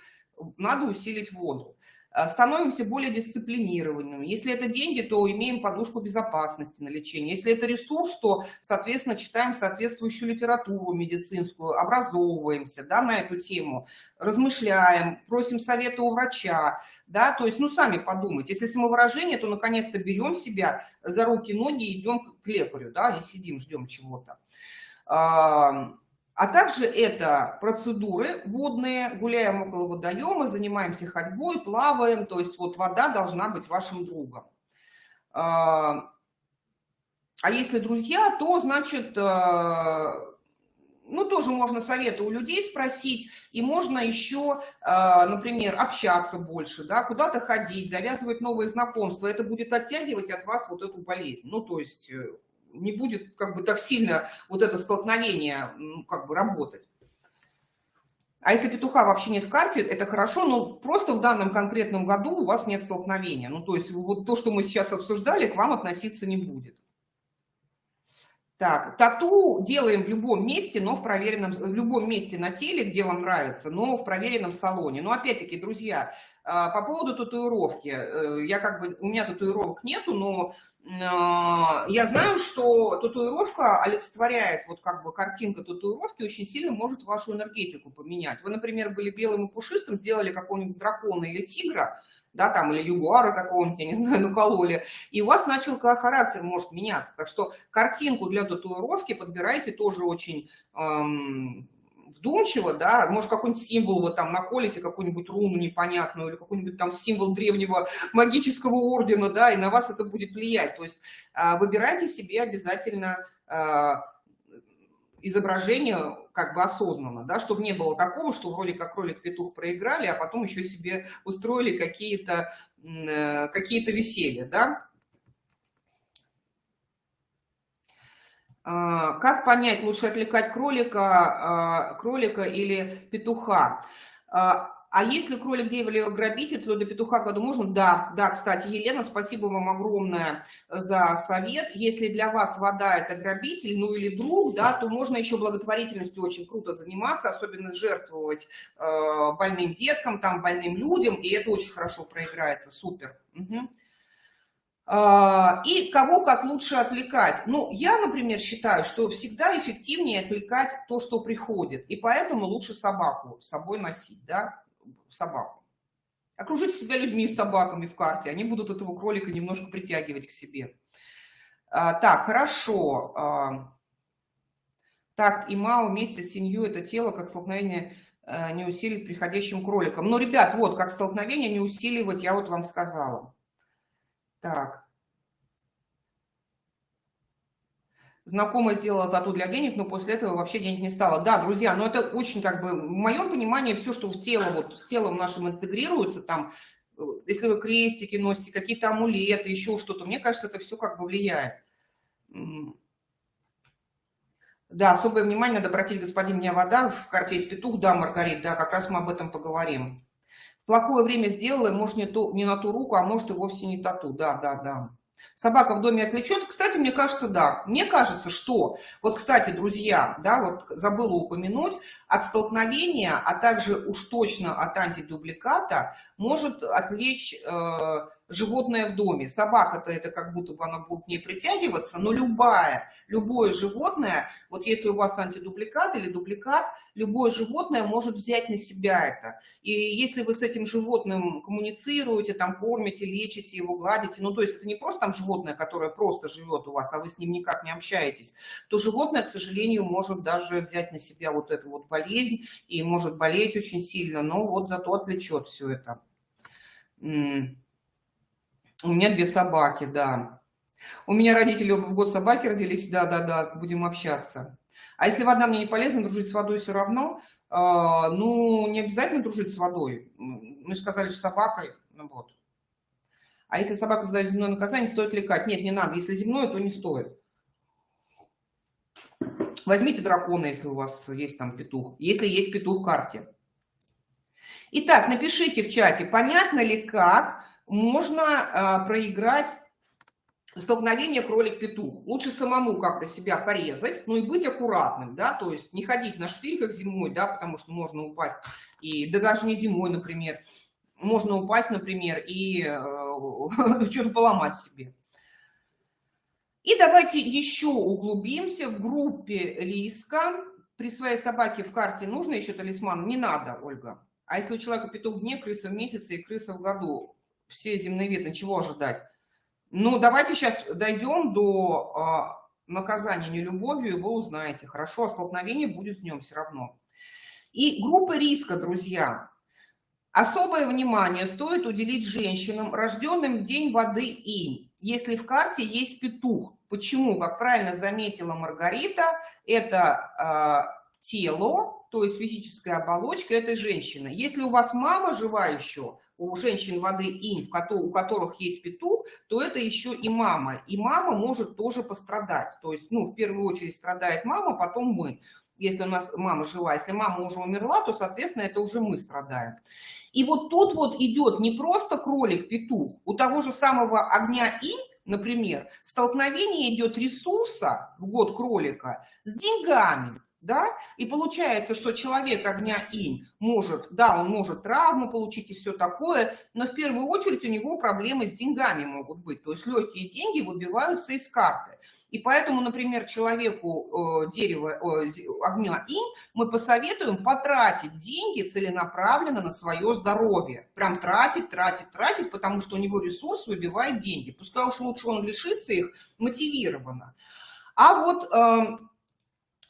надо усилить воду. Э, становимся более дисциплинированными. Если это деньги, то имеем подушку безопасности на лечение. Если это ресурс, то, соответственно, читаем соответствующую литературу медицинскую, образовываемся да, на эту тему, размышляем, просим совета у врача. Да, то есть, ну, сами подумайте. Если самовыражение, то, наконец-то, берем себя за руки, ноги и идем к лекарю, да, не сидим, ждем чего-то. А также это процедуры водные, гуляем около водоема, занимаемся ходьбой, плаваем, то есть вот вода должна быть вашим другом. А если друзья, то значит, э, ну тоже можно советы у людей спросить, и можно еще, э, например, общаться больше, да, куда-то ходить, завязывать новые знакомства, это будет оттягивать от вас вот эту болезнь, ну то есть э, не будет как бы так сильно вот это столкновение ну, как бы работать. А если петуха вообще нет в карте, это хорошо, но просто в данном конкретном году у вас нет столкновения. Ну, то есть вот то, что мы сейчас обсуждали, к вам относиться не будет. Так, тату делаем в любом месте, но в проверенном, в любом месте на теле, где вам нравится, но в проверенном салоне. Но опять-таки, друзья, а, по поводу татуировки, э, я как бы, у меня татуировок нету, но а, я знаю, что татуировка олицетворяет, вот как бы картинка татуировки очень сильно может вашу энергетику поменять. Вы, например, были белым и пушистым, сделали какого-нибудь дракона или тигра, да, там, или ягуара какого-нибудь, я не знаю, накололи, и у вас начал характер может меняться. Так что картинку для татуировки подбирайте тоже очень эм, вдумчиво, да, может какой-нибудь символ вы там наколите, какую-нибудь руну непонятную, или какой-нибудь там символ древнего магического ордена, да, и на вас это будет влиять. То есть э, выбирайте себе обязательно э, изображение как бы осознанно, да, чтобы не было такого, что вроде как кролик-петух проиграли, а потом еще себе устроили какие-то э, какие, -то, веселья, да. А, как понять, лучше отвлекать кролика, а, кролика или петуха? А, если кролик Дейволи грабитель, то до петуха году можно? Да, да, кстати, Елена, спасибо вам огромное за совет. Если для вас вода это грабитель, ну или друг, да, то можно еще благотворительностью очень круто заниматься, особенно жертвовать э, больным деткам, там, больным людям, и это очень хорошо проиграется, супер. Угу. И кого как лучше отвлекать? Ну, я, например, считаю, что всегда эффективнее отвлекать то, что приходит, и поэтому лучше собаку с собой носить, да собаку. Окружите себя людьми с собаками в карте, они будут этого кролика немножко притягивать к себе. А, так, хорошо. А, так, и Мао вместе с семью это тело, как столкновение а, не усилит приходящим кроликом. Но, ребят, вот, как столкновение не усиливать, я вот вам сказала. Так. Знакомая сделала тату для денег, но после этого вообще денег не стало. Да, друзья, но это очень как бы, в моем понимании, все, что в тело, вот с телом нашим интегрируется, там, э, если вы крестики носите, какие-то амулеты, еще что-то, мне кажется, это все как бы влияет. Да, особое внимание надо обратить, господин мне вода, в карте есть петух, да, Маргарит, да, как раз мы об этом поговорим. плохое время сделала, может, не, то, не на ту руку, а может, и вовсе не тату, да, да, да. Собака в доме отвлечет? Кстати, мне кажется, да. Мне кажется, что... Вот, кстати, друзья, да, вот забыла упомянуть, от столкновения, а также уж точно от антидубликата может отвлечь... Э, животное в доме. Собака-то это как будто бы она будет к ней притягиваться, но любая, любое животное, вот если у вас антидубликат или дубликат, любое животное может взять на себя это. И если вы с этим животным коммуницируете, там кормите, лечите его, гладите, ну то есть это не просто там животное, которое просто живет у вас, а вы с ним никак не общаетесь, то животное, к сожалению, может даже взять на себя вот эту вот болезнь и может болеть очень сильно, но вот зато отвлечет все это. У меня две собаки, да. У меня родители оба в год собаки родились, да-да-да, будем общаться. А если вода мне не полезна, дружить с водой все равно, э, ну, не обязательно дружить с водой. Мы же сказали, что собакой, ну вот. А если собака задает земное наказание, стоит лекать? Нет, не надо. Если земное, то не стоит. Возьмите дракона, если у вас есть там петух. Если есть петух в карте. Итак, напишите в чате, понятно ли как можно а, проиграть столкновение кролик-петух. Лучше самому как-то себя порезать, ну и быть аккуратным, да, то есть не ходить на шпильках зимой, да, потому что можно упасть, и да даже не зимой, например, можно упасть, например, и э, что-то поломать себе. И давайте еще углубимся в группе риска. При своей собаке в карте нужно еще талисман? Не надо, Ольга. А если у человека петух в дне, крыса в месяце и крыса в году? Все земные ветры, чего ожидать? Ну, давайте сейчас дойдем до а, наказания нелюбовью, и вы узнаете. Хорошо, а столкновение будет с ним все равно. И группы риска, друзья. Особое внимание стоит уделить женщинам, рожденным день воды инь, если в карте есть петух. Почему? Как правильно заметила Маргарита, это э, тело, то есть физическая оболочка этой женщины. Если у вас мама жива еще, у женщин воды инь, у которых есть петух, то это еще и мама. И мама может тоже пострадать. То есть, ну, в первую очередь страдает мама, потом мы. Если у нас мама жива, если мама уже умерла, то, соответственно, это уже мы страдаем. И вот тут вот идет не просто кролик-петух, у того же самого огня инь например, столкновение идет ресурса в год кролика с деньгами, да, и получается, что человек огня инь может, да, он может травму получить и все такое, но в первую очередь у него проблемы с деньгами могут быть, то есть легкие деньги выбиваются из карты. И поэтому, например, человеку э, дерева, э, огня инь мы посоветуем потратить деньги целенаправленно на свое здоровье. Прям тратить, тратить, тратить, потому что у него ресурс выбивает деньги. Пускай уж лучше он лишится их мотивированно. А вот э,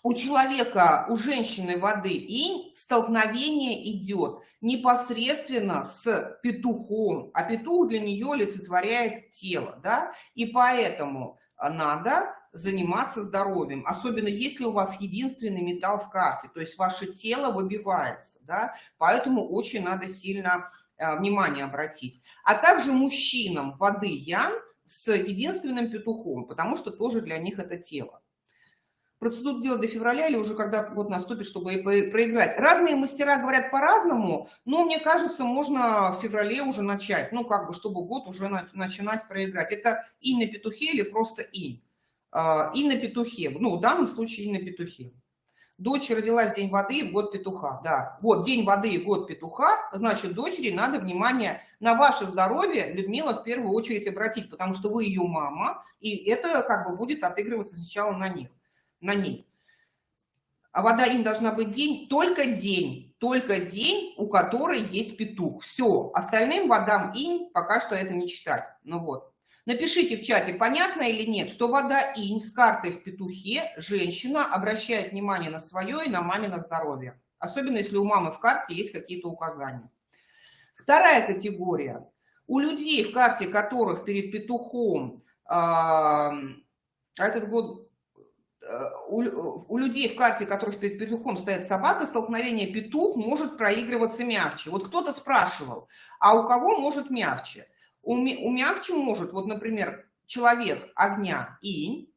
у человека, у женщины воды инь столкновение идет непосредственно с петухом, а петух для нее олицетворяет тело, да, и поэтому надо заниматься здоровьем, особенно если у вас единственный металл в карте, то есть ваше тело выбивается, да, поэтому очень надо сильно э, внимание обратить. А также мужчинам воды ян с единственным петухом, потому что тоже для них это тело процедуру делать до февраля или уже когда год наступит, чтобы проиграть. Разные мастера говорят по-разному, но мне кажется, можно в феврале уже начать, ну, как бы, чтобы год уже начинать проиграть. Это и на петухе или просто и. А, и на петухе, ну, в данном случае и на петухе. Дочь родилась день воды в год петуха, да. Вот день воды и год петуха, значит, дочери надо внимание на ваше здоровье, Людмила, в первую очередь обратить, потому что вы ее мама, и это как бы будет отыгрываться сначала на них на ней. А вода им должна быть день, только день, только день, у которой есть петух. Все, остальным водам инь пока что это не читать. Ну вот. Напишите в чате, понятно или нет, что вода инь с картой в петухе женщина обращает внимание на свое и на мамино здоровье. Особенно если у мамы в карте есть какие-то указания. Вторая категория. У людей, в карте которых перед петухом, а этот год у, у людей в карте, которых перед петухом стоит собака, столкновение петух может проигрываться мягче. Вот кто-то спрашивал, а у кого может мягче? У, у мягче может, вот, например, человек огня инь,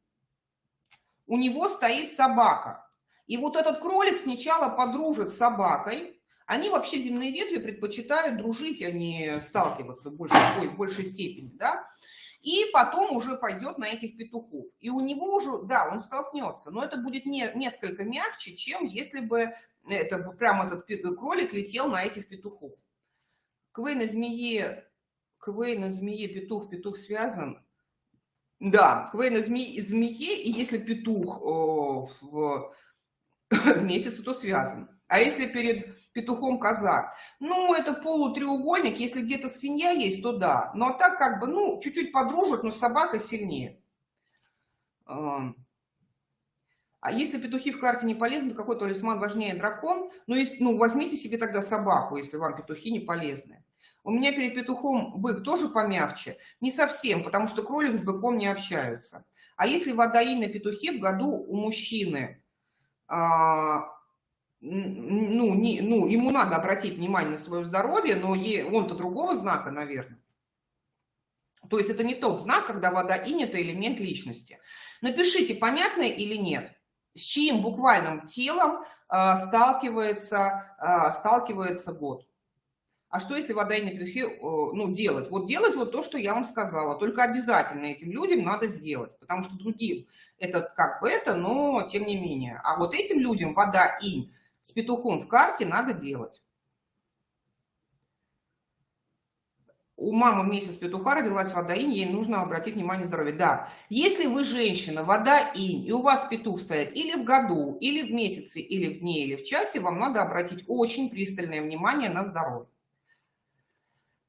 у него стоит собака. И вот этот кролик сначала подружит с собакой. Они вообще земные ветви предпочитают дружить, а не сталкиваться в большей, в большей степени. Да? И потом уже пойдет на этих петухов. И у него уже, да, он столкнется, но это будет не, несколько мягче, чем если бы это прям этот кролик летел на этих петухов. Квей на змее, квей на змее, петух, петух связан. Да, квей на змее, змее и если петух о, в, в месяце, то связан. А если перед петухом коза. Ну, это полутреугольник, если где-то свинья есть, то да. Но ну, а так как бы, ну, чуть-чуть подружат, но собака сильнее. А если петухи в карте не полезны, то какой талисман важнее дракон? Ну, если, ну, возьмите себе тогда собаку, если вам петухи не полезны. У меня перед петухом бык тоже помягче? Не совсем, потому что кролик с быком не общаются. А если водои на петухе в году у мужчины а, ну, не, ну, ему надо обратить внимание на свое здоровье, но он-то другого знака, наверное. То есть это не тот знак, когда вода инь – это элемент личности. Напишите, понятно или нет, с чьим буквальным телом э, сталкивается, э, сталкивается год. А что если вода инь петухи э, ну, делать? Вот делать вот то, что я вам сказала. Только обязательно этим людям надо сделать, потому что другим это как бы это, но тем не менее. А вот этим людям вода инь – с петухом в карте надо делать. У мамы месяц петуха родилась вода инь, ей нужно обратить внимание здоровье. Да, если вы женщина, вода инь, и у вас петух стоит или в году, или в месяце, или в дне, или в часе, вам надо обратить очень пристальное внимание на здоровье.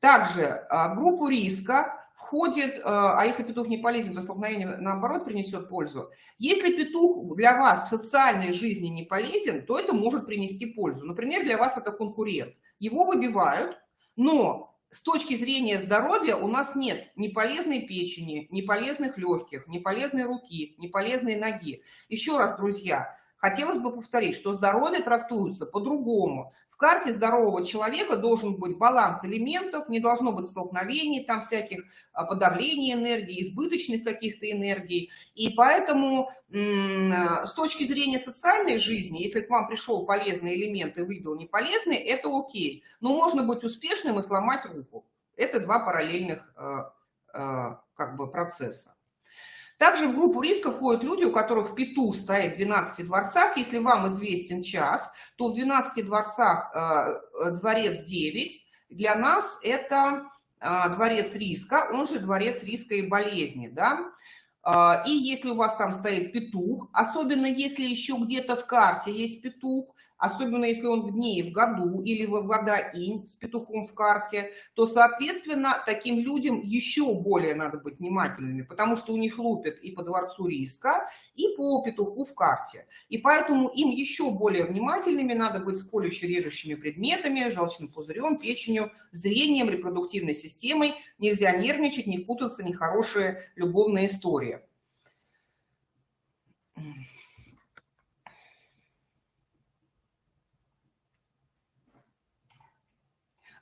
Также а, в группу риска входит, э, а если петух не полезен, то столкновение наоборот принесет пользу. Если петух для вас в социальной жизни не полезен, то это может принести пользу. Например, для вас это конкурент. Его выбивают, но с точки зрения здоровья у нас нет ни полезной печени, ни полезных легких, ни полезной руки, ни полезной ноги. Еще раз, друзья, хотелось бы повторить, что здоровье трактуется по-другому. В карте здорового человека должен быть баланс элементов, не должно быть столкновений, там всяких а, подавлений энергии, избыточных каких-то энергий. И поэтому с точки зрения социальной жизни, если к вам пришел полезный элемент и выбил неполезный, это окей. Но можно быть успешным и сломать руку. Это два параллельных, а, а, как бы процесса. Также в группу риска входят люди, у которых петух стоит в 12 дворцах. Если вам известен час, то в 12 дворцах э, дворец 9. Для нас это э, дворец риска, он же дворец риска и болезни. Да? Э, и если у вас там стоит петух, особенно если еще где-то в карте есть петух, особенно если он в дне и в году, или в года инь с петухом в карте, то, соответственно, таким людям еще более надо быть внимательными, потому что у них лупят и по дворцу риска, и по петуху в карте. И поэтому им еще более внимательными надо быть с колюще-режущими предметами, желчным пузырем, печенью, зрением, репродуктивной системой. Нельзя нервничать, не путаться, нехорошие любовные истории.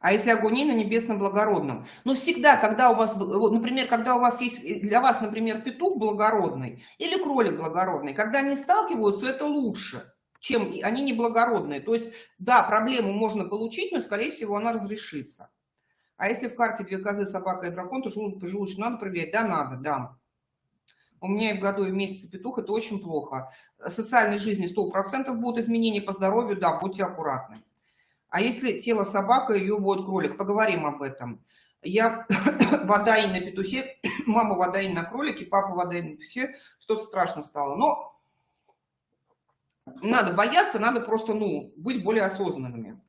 А если огонь на небесном благородном. Но всегда, когда у вас, например, когда у вас есть для вас, например, петух благородный или кролик благородный, когда они сталкиваются, это лучше, чем они неблагородные. То есть, да, проблему можно получить, но, скорее всего, она разрешится. А если в карте две козы, собака и дракон, то желудочно надо проверять? Да, надо, да. У меня и в году, и в месяце петух, это очень плохо. Социальной жизни 100% будут изменения по здоровью, да, будьте аккуратны. А если тело собака, ее будет кролик? Поговорим об этом. Я вода и на петухе, мама вода и на кролике, папа вода и на петухе, что-то страшно стало. Но надо бояться, надо просто, ну, быть более осознанными.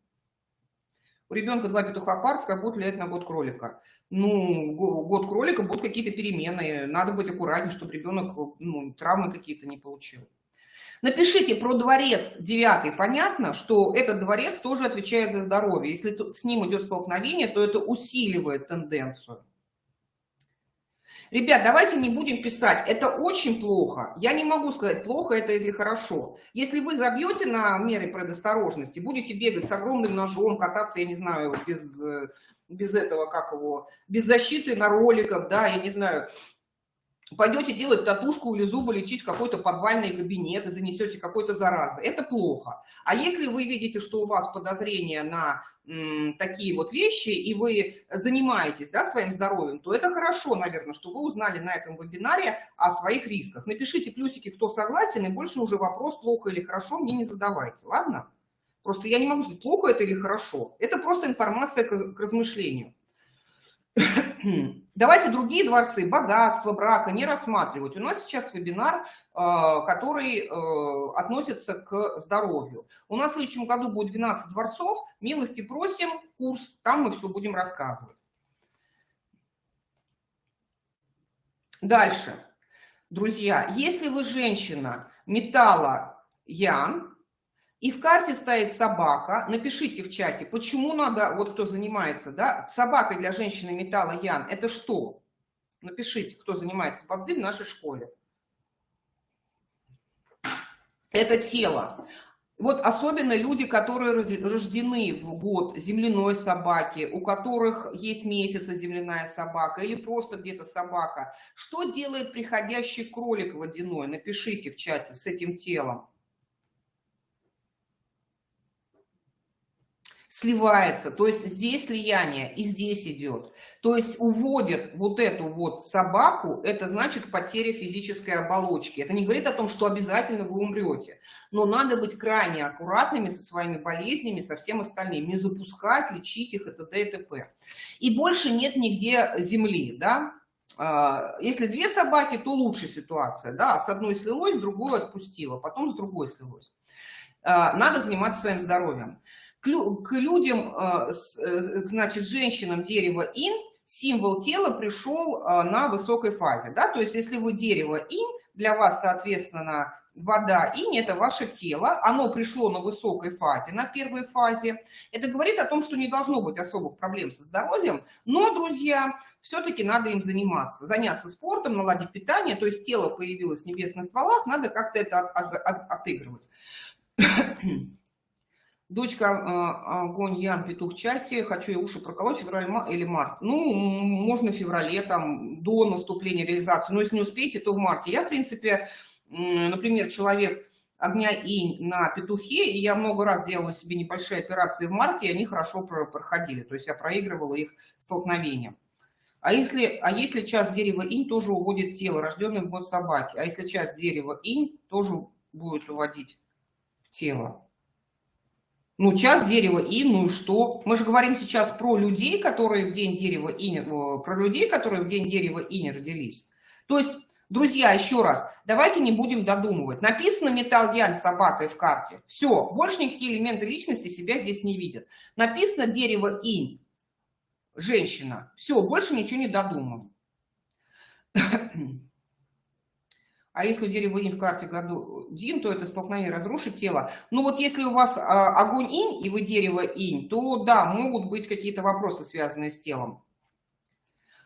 У ребенка два петуха квартика как будет влиять на год кролика. Ну, год кролика будут какие-то перемены, надо быть аккуратнее, чтобы ребенок ну, травмы какие-то не получил. Напишите про дворец девятый. Понятно, что этот дворец тоже отвечает за здоровье. Если с ним идет столкновение, то это усиливает тенденцию. Ребят, давайте не будем писать. Это очень плохо. Я не могу сказать, плохо это или хорошо. Если вы забьете на меры предосторожности, будете бегать с огромным ножом, кататься, я не знаю, без, без этого, как его, без защиты на роликах, да, я не знаю, пойдете делать татушку или зубы лечить в какой-то подвальный кабинет и занесете какой-то заразы. Это плохо. А если вы видите, что у вас подозрения на такие вот вещи, и вы занимаетесь да, своим здоровьем, то это хорошо, наверное, что вы узнали на этом вебинаре о своих рисках. Напишите плюсики, кто согласен, и больше уже вопрос, плохо или хорошо, мне не задавайте, ладно? Просто я не могу сказать, плохо это или хорошо. Это просто информация к размышлению. Давайте другие дворцы, богатство, брака не рассматривать. У нас сейчас вебинар, а, который э, относится к здоровью. У нас в следующем году будет 12 дворцов. Милости просим, курс, там мы все будем рассказывать. Дальше. Друзья, если вы женщина металла Ян, и в карте стоит собака, напишите в чате, почему надо, вот кто занимается, да, собакой для женщины металла Ян, это что? Напишите, кто занимается подзым в нашей школе. Это тело. Вот особенно люди, которые рождены в год земляной собаки, у которых есть месяца земляная собака или просто где-то собака. Что делает приходящий кролик водяной? Напишите в чате с этим телом. Сливается, то есть здесь слияние и здесь идет. То есть уводят вот эту вот собаку, это значит потеря физической оболочки. Это не говорит о том, что обязательно вы умрете, но надо быть крайне аккуратными со своими болезнями, со всем остальным, не запускать, лечить их, это т.д. и. И больше нет нигде земли, да, а, если две собаки, то лучше ситуация, да, с одной слилось, другую отпустила, потом с другой слилось. А, надо заниматься своим здоровьем к людям, э, э, значит, женщинам дерево ин, символ тела пришел э, на высокой фазе. Да? То есть если вы дерево ин, для вас, соответственно, вода инь – это ваше тело, оно пришло на высокой фазе, на первой фазе. Это говорит о том, что не должно быть особых проблем со здоровьем, но, друзья, все-таки надо им заниматься, заняться спортом, наладить питание, то есть тело появилось в небесных стволах, надо как-то это отыгрывать. Дочка а, огонь, Ян, петух, часе, хочу я уши проколоть, февраль или март. Ну, можно в феврале, там, до наступления реализации. Но если не успеете, то в марте. Я, в принципе, например, человек огня и на петухе, и я много раз делала себе небольшие операции в марте, и они хорошо проходили. То есть я проигрывала их столкновением. А если, а если часть дерева инь тоже уводит тело, рожденное в год собаки? А если часть дерева инь тоже будет уводить тело? Ну, часть дерева инь, ну и что? Мы же говорим сейчас про людей, которые в день дерева э, про людей, которые в день дерева инь родились. То есть, друзья, еще раз, давайте не будем додумывать. Написано металл янь собакой в карте. Все, больше никакие элементы личности себя здесь не видят. Написано дерево инь женщина. Все, больше ничего не додумал. А если у дерева инь в карте году дин, то это столкновение разрушит тело. Ну вот если у вас а, огонь инь и вы дерево инь, то да, могут быть какие-то вопросы, связанные с телом.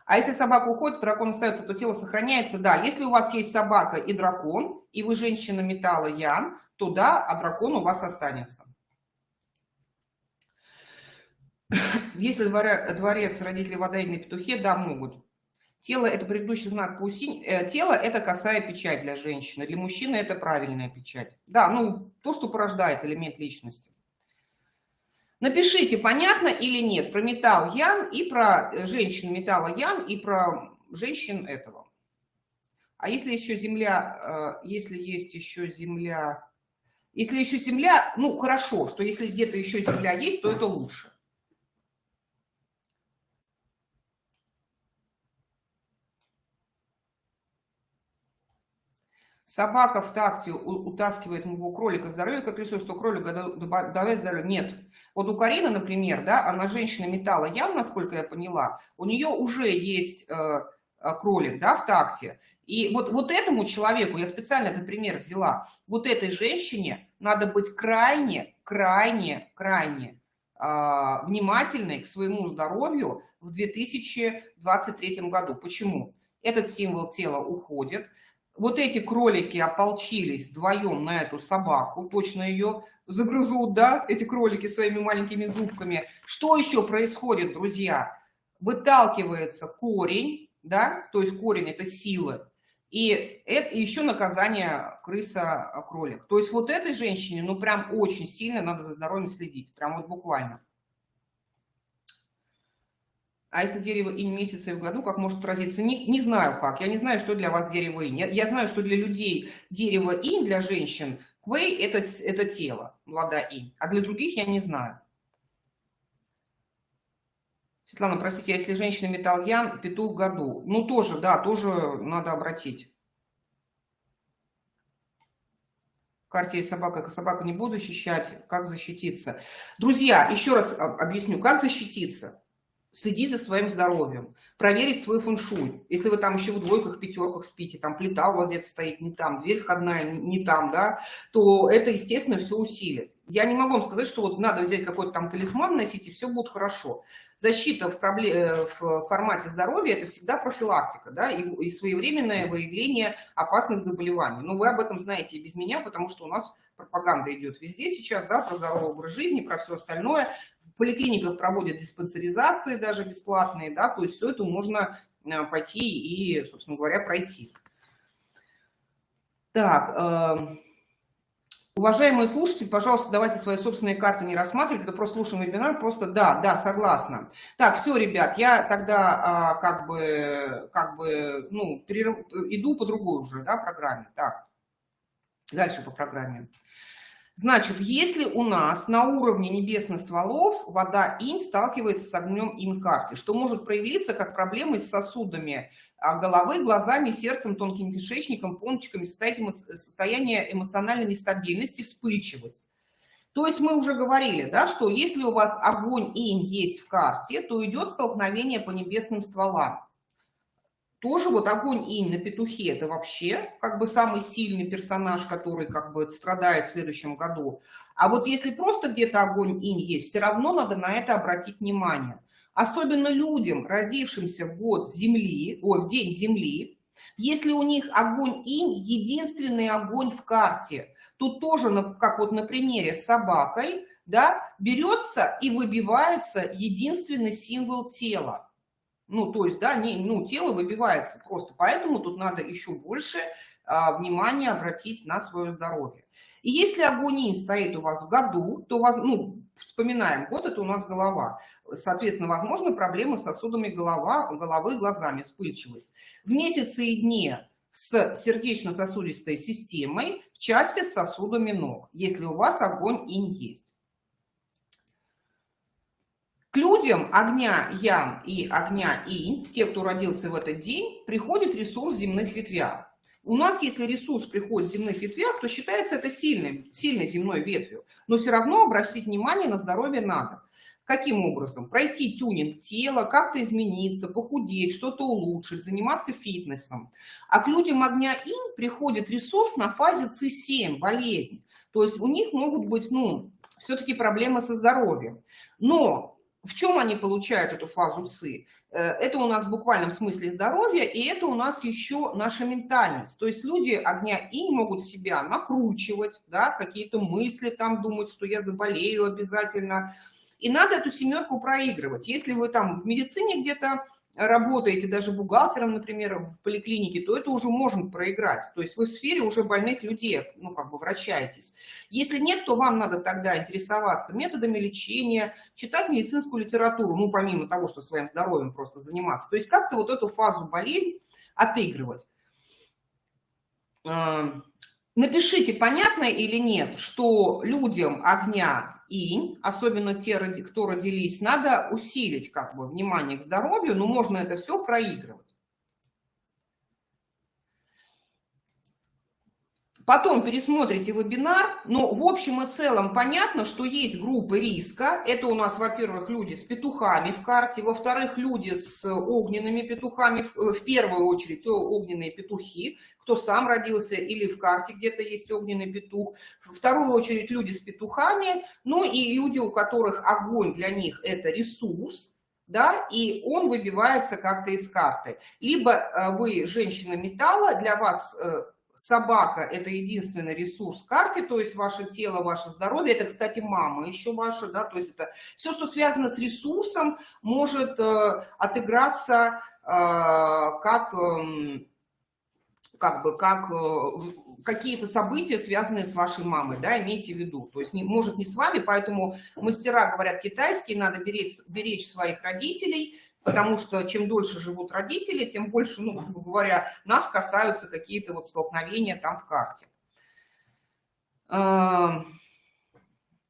А если собака уходит, дракон остается, то тело сохраняется. Да, если у вас есть собака и дракон, и вы женщина металла Ян, то да, а дракон у вас останется. Если дворец родители вода и на петухе, да, могут. Тело – это предыдущий знак паусинь. Э, тело – это косая печать для женщины. Для мужчины это правильная печать. Да, ну, то, что порождает элемент личности. Напишите, понятно или нет, про металл Ян и про женщин металла Ян и про женщин этого. А если еще Земля, э, если есть еще Земля, если еще Земля, ну, хорошо, что если где-то еще Земля есть, то это лучше. Собака в такте утаскивает моего кролика здоровье, как ресурс, то кролика добавить здоровье. Нет. Вот у Карины, например, да, она женщина металла ям, насколько я поняла, у нее уже есть э, э, кролик, да, в такте. И вот, вот этому человеку, я специально этот пример взяла, вот этой женщине надо быть крайне, крайне, крайне э, внимательной к своему здоровью в 2023 году. Почему? Этот символ тела уходит, вот эти кролики ополчились вдвоем на эту собаку, точно ее загрызут, да, эти кролики своими маленькими зубками. Что еще происходит, друзья? Выталкивается корень, да, то есть корень – это силы, и это еще наказание крыса-кролик. То есть вот этой женщине, ну, прям очень сильно надо за здоровьем следить, прям вот буквально. А если дерево инь месяца в году, как может отразиться? Не, не знаю как. Я не знаю, что для вас дерево инь. Я, я знаю, что для людей дерево инь, для женщин, квей это, – это тело, вода инь. А для других я не знаю. Светлана, простите, а если женщина металл ян, петух в году? Ну, тоже, да, тоже надо обратить. Карте есть собака, собака не буду защищать, как защититься? Друзья, еще раз объясню, как защититься следить за своим здоровьем, проверить свой фэншуй. Если вы там еще в двойках, пятерках спите, там плита у вас где-то стоит не там, дверь входная не там, да, то это, естественно, все усилит. Я не могу вам сказать, что вот надо взять какой-то там талисман носить, и все будет хорошо. Защита в, проблем... Э, в формате здоровья – это всегда профилактика, да, и, и своевременное выявление опасных заболеваний. Но вы об этом знаете и без меня, потому что у нас пропаганда идет везде сейчас, да, про здоровый образ жизни, про все остальное поликлиниках проводят диспансеризации даже бесплатные, да, то есть все это можно э, пойти и, собственно говоря, пройти. Так, э, уважаемые слушатели, пожалуйста, давайте свои собственные карты не рассматривать, это просто слушаем вебинар, просто да, да, согласна. Так, все, ребят, я тогда а, как бы, как бы, ну, перерыв, иду по другой уже, да, программе. Так, дальше по программе. Значит, если у нас на уровне небесных стволов вода инь сталкивается с огнем инь-карты, что может проявиться как проблемы с сосудами а, головы, глазами, сердцем, тонким кишечником, пончиками, состояние эмоциональной нестабильности, вспыльчивость. То есть мы уже говорили, да, что если у вас огонь инь есть в карте, то идет столкновение по небесным стволам тоже вот огонь инь на петухе это вообще как бы самый сильный персонаж, который как бы страдает в следующем году. А вот если просто где-то огонь инь есть, все равно надо на это обратить внимание. Особенно людям, родившимся в год Земли, ой, в день Земли, если у них огонь инь, единственный огонь в карте, тут тоже, как вот на примере с собакой, да, берется и выбивается единственный символ тела. Ну, то есть, да, не, ну, тело выбивается просто. Поэтому тут надо еще больше а, внимания обратить на свое здоровье. И если агонин стоит у вас в году, то, вас, ну, вспоминаем, год это у нас голова. Соответственно, возможны проблемы с сосудами голова, головы, глазами, вспыльчивость. В месяце и дне с сердечно-сосудистой системой, в части с сосудами ног, если у вас огонь инь есть. К людям огня Ян и огня Инь, те, кто родился в этот день, приходит ресурс земных ветвях. У нас, если ресурс приходит в земных ветвях, то считается это сильной, сильной земной ветвью. Но все равно обратить внимание на здоровье надо. Каким образом? Пройти тюнинг тела, как-то измениться, похудеть, что-то улучшить, заниматься фитнесом. А к людям огня инь приходит ресурс на фазе С7, болезнь. То есть у них могут быть, ну, все-таки проблемы со здоровьем. Но в чем они получают эту фазу ЦИ? Э, это у нас в буквальном смысле здоровье, и это у нас еще наша ментальность. То есть люди огня инь могут себя накручивать, да, какие-то мысли там думать, что я заболею обязательно. И надо эту семерку проигрывать. Если вы там в медицине где-то работаете даже бухгалтером, например, в поликлинике, то это уже можно проиграть. То есть вы в сфере уже больных людей, ну, как бы вращаетесь. Если нет, то вам надо тогда интересоваться методами лечения, читать медицинскую литературу, ну, помимо того, что своим здоровьем просто заниматься. То есть как-то вот эту фазу болезни отыгрывать. Напишите, понятно или нет, что людям огня инь, особенно те, кто родились, надо усилить как бы внимание к здоровью, но можно это все проигрывать. Потом пересмотрите вебинар, но в общем и целом понятно, что есть группы риска. Это у нас, во-первых, люди с петухами в карте, во-вторых, люди с огненными петухами, в первую очередь огненные петухи, кто сам родился или в карте где-то есть огненный петух. В вторую очередь люди с петухами, ну и люди, у которых огонь для них это ресурс, да, и он выбивается как-то из карты. Либо э, вы женщина металла, для вас э, собака – это единственный ресурс карте, то есть ваше тело, ваше здоровье. Это, кстати, мама еще ваша, да, то есть это все, что связано с ресурсом, может э, отыграться э, как, э, как бы, как э, какие-то события, связанные с вашей мамой, да, имейте в виду. То есть, не, может, не с вами, поэтому мастера говорят китайские, надо беречь, беречь своих родителей, потому что чем дольше живут родители, тем больше, ну, грубо говоря, нас касаются какие-то вот столкновения там в карте.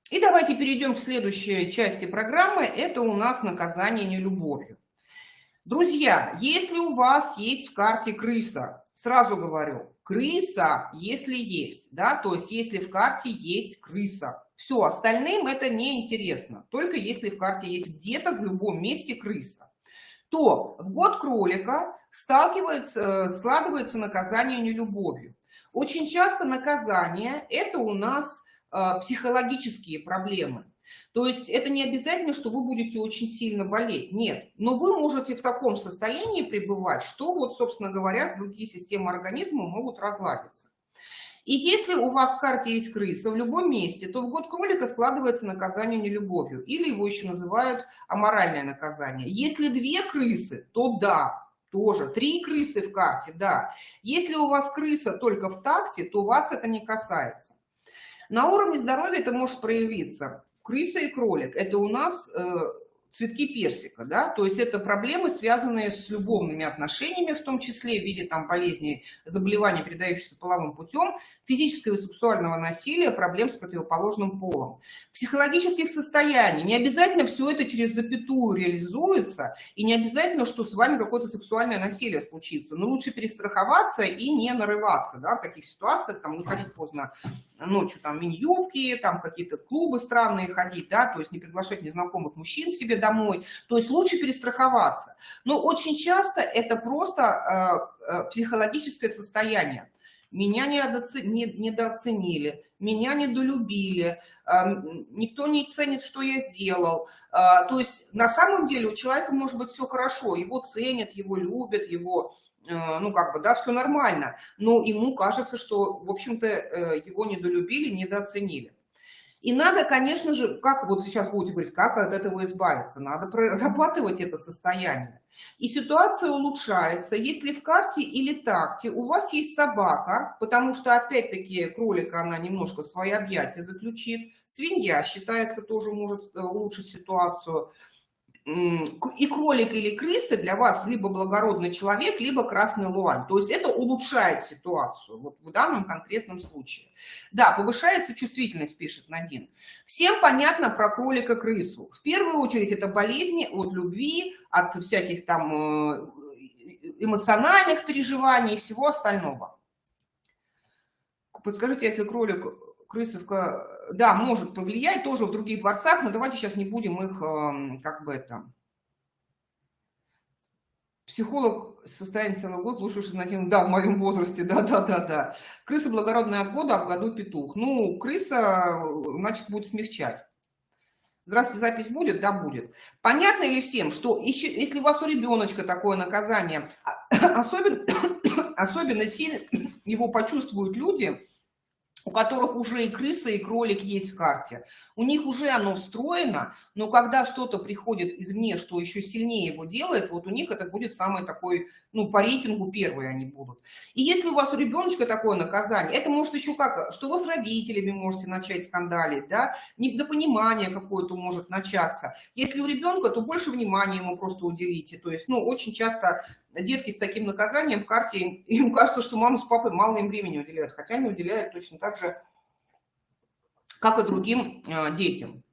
И давайте перейдем к следующей части программы. Это у нас наказание нелюбовью. Друзья, если у вас есть в карте крыса, сразу говорю, крыса, если есть, да, то есть если в карте есть крыса, все, остальным это не интересно, только если в карте есть где-то в любом месте крыса то в год кролика сталкивается, э, складывается наказание нелюбовью. Очень часто наказание – это у нас э, психологические проблемы. То есть это не обязательно, что вы будете очень сильно болеть. Нет. Но вы можете в таком состоянии пребывать, что вот, собственно говоря, другие системы организма могут разладиться. И если у вас в карте есть крыса в любом месте, то в год кролика складывается наказание нелюбовью, или его еще называют аморальное наказание. Если две крысы, то да, тоже. Три крысы в карте, да. Если у вас крыса только в такте, то вас это не касается. На уровне здоровья это может проявиться. Крыса и кролик – это у нас э, цветки персика, да, то есть это проблемы, связанные с любовными отношениями, в том числе в виде там болезней, заболеваний, передающихся половым путем, физического и сексуального насилия, проблем с противоположным полом, психологических состояний. Не обязательно все это через запятую реализуется, и не обязательно, что с вами какое-то сексуальное насилие случится, но лучше перестраховаться и не нарываться, да, в таких ситуациях, там, не ходить поздно ночью, там, мини-юбки, там, какие-то клубы странные ходить, да, то есть не приглашать незнакомых мужчин себе домой. То есть лучше перестраховаться. Но очень часто это просто э, э, психологическое состояние. Меня недооценили, меня недолюбили, э, никто не ценит, что я сделал. То есть на самом деле у человека может быть все хорошо, его ценят, его любят, его ну, как бы, да, все нормально, но ему кажется, что, в общем-то, его недолюбили, недооценили. И надо, конечно же, как вот сейчас будете говорить, как от этого избавиться? Надо прорабатывать это состояние. И ситуация улучшается, если в карте или такте у вас есть собака, потому что, опять-таки, кролика она немножко свои объятия заключит, свинья считается тоже может э, улучшить ситуацию, и кролик или крыса для вас либо благородный человек, либо красный луань. То есть это улучшает ситуацию вот в данном конкретном случае. Да, повышается чувствительность, пишет Надин. Всем понятно про кролика-крысу. В первую очередь это болезни от любви, от всяких там э, эмоциональных переживаний и всего остального. Подскажите, если кролик, крысовка да, может повлиять тоже в других дворцах, но давайте сейчас не будем их эм, как бы это... Психолог состояние целый год, лучше на тему, да, в моем возрасте, да, да, да, да. Крыса благородная от года, а в году петух. Ну, крыса, значит, будет смягчать. Здравствуйте, запись будет? Да, будет. Понятно ли всем, что еще, если у вас у ребеночка такое наказание, а, особенно, особенно сильно его почувствуют люди, у которых уже и крыса, и кролик есть в карте. У них уже оно встроено, но когда что-то приходит извне, что еще сильнее его делает, вот у них это будет самый такой, ну, по рейтингу первые они будут. И если у вас у ребеночка такое наказание, это может еще как, что вы с родителями можете начать скандалить, да, недопонимание какое-то может начаться. Если у ребенка, то больше внимания ему просто уделите. То есть, ну, очень часто детки с таким наказанием в карте, им кажется, что мама с папой мало им времени уделяют, хотя не уделяют точно так же, как и другим а, детям.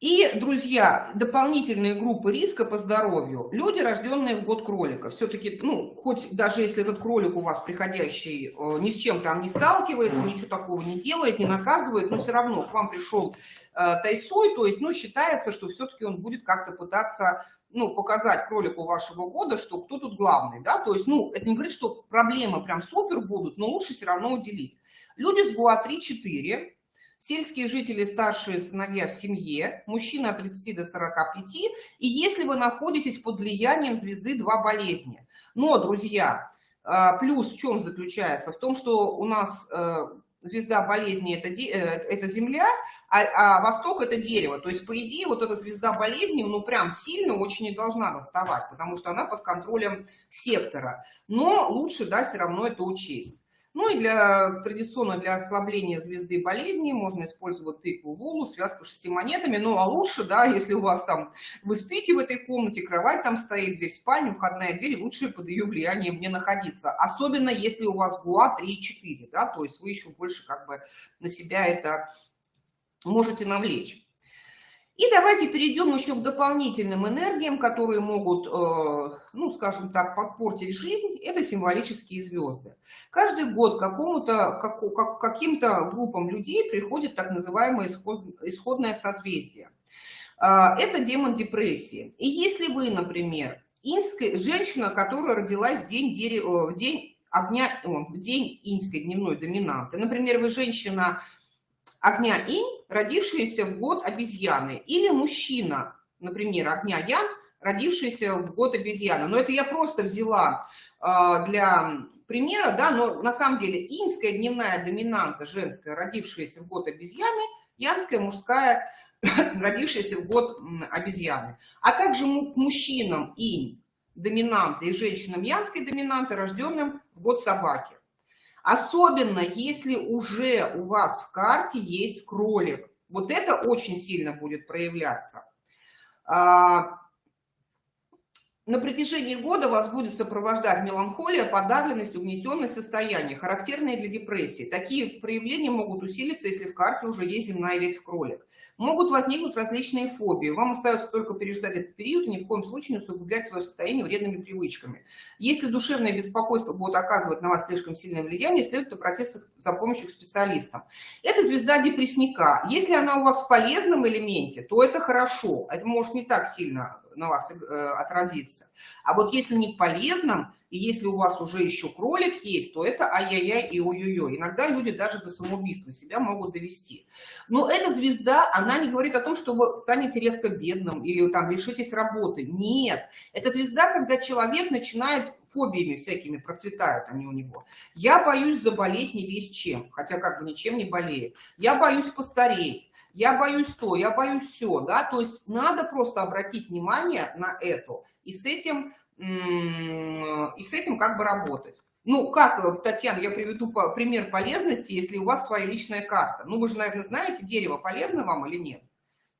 И, друзья, дополнительные группы риска по здоровью. Люди, рожденные в год кролика. Все-таки, ну, хоть даже если этот кролик у вас приходящий э, ни с чем там не сталкивается, ничего такого не делает, не наказывает, но все равно к вам пришел э, тайсой, то есть, ну, считается, что все-таки он будет как-то пытаться ну, показать кролику вашего года, что кто тут главный, да, то есть, ну, это не говорит, что проблемы прям супер будут, но лучше все равно уделить. Люди с ГУА 3-4, сельские жители, старшие сыновья в семье, мужчина от 30 до 45, и если вы находитесь под влиянием звезды два болезни. Но, друзья, а, плюс в чем заключается? В том, что у нас э, звезда болезни это, э, это земля, а, а восток это дерево. То есть, по идее, вот эта звезда болезни, ну, прям сильно очень не должна доставать, потому что она под контролем сектора. Но лучше, да, все равно это учесть. Ну и для, традиционно для ослабления звезды болезни можно использовать тыкву, вулу, связку шести монетами. Ну а лучше, да, если у вас там, вы спите в этой комнате, кровать там стоит, дверь в спальню, входная дверь, лучше под ее влиянием не находиться. Особенно если у вас ГУА 3-4, да, то есть вы еще больше как бы на себя это можете навлечь. И давайте перейдем еще к дополнительным энергиям, которые могут, э, ну, скажем так, подпортить жизнь. Это символические звезды. Каждый год какому-то, как, каким-то группам людей приходит так называемое исходное созвездие. А, это демон депрессии. И если вы, например, инская, женщина, которая родилась в день, дерева, в день огня, в день инской дневной доминанты, например, вы женщина огня инь, родившаяся в год обезьяны, или мужчина, например, огня ян, родившийся в год обезьяны. Но это я просто взяла э, для примера, да, но на самом деле инская дневная доминанта женская, родившаяся в год обезьяны, янская мужская, родившаяся в год обезьяны. А также к мужчинам инь доминанты и женщинам янской доминанты, рожденным в год собаки. Особенно, если уже у вас в карте есть кролик. Вот это очень сильно будет проявляться. На протяжении года вас будет сопровождать меланхолия, подавленность, угнетенное состояние, характерные для депрессии. Такие проявления могут усилиться, если в карте уже есть земная ветвь кролик. Могут возникнуть различные фобии. Вам остается только переждать этот период и ни в коем случае не усугублять свое состояние вредными привычками. Если душевное беспокойство будет оказывать на вас слишком сильное влияние, следует обратиться за помощью к специалистам. Это звезда депрессника. Если она у вас в полезном элементе, то это хорошо. Это может не так сильно на вас э, отразиться. А вот если не в полезном, И если у вас уже еще кролик есть, то это ай-яй-яй и ой-ой-ой. Иногда люди даже до самоубийства себя могут довести. Но эта звезда, она не говорит о том, что вы станете резко бедным или там лишитесь работы. Нет. Это звезда, когда человек начинает фобиями всякими процветают они у него. Я боюсь заболеть не весь чем, хотя как бы ничем не болеет. Я боюсь постареть, я боюсь то, я боюсь все, да, то есть надо просто обратить внимание на это и с этим, и с этим как бы работать. Ну, как, Татьяна, я приведу пример полезности, если у вас своя личная карта. Ну, вы же, наверное, знаете, дерево полезно вам или нет?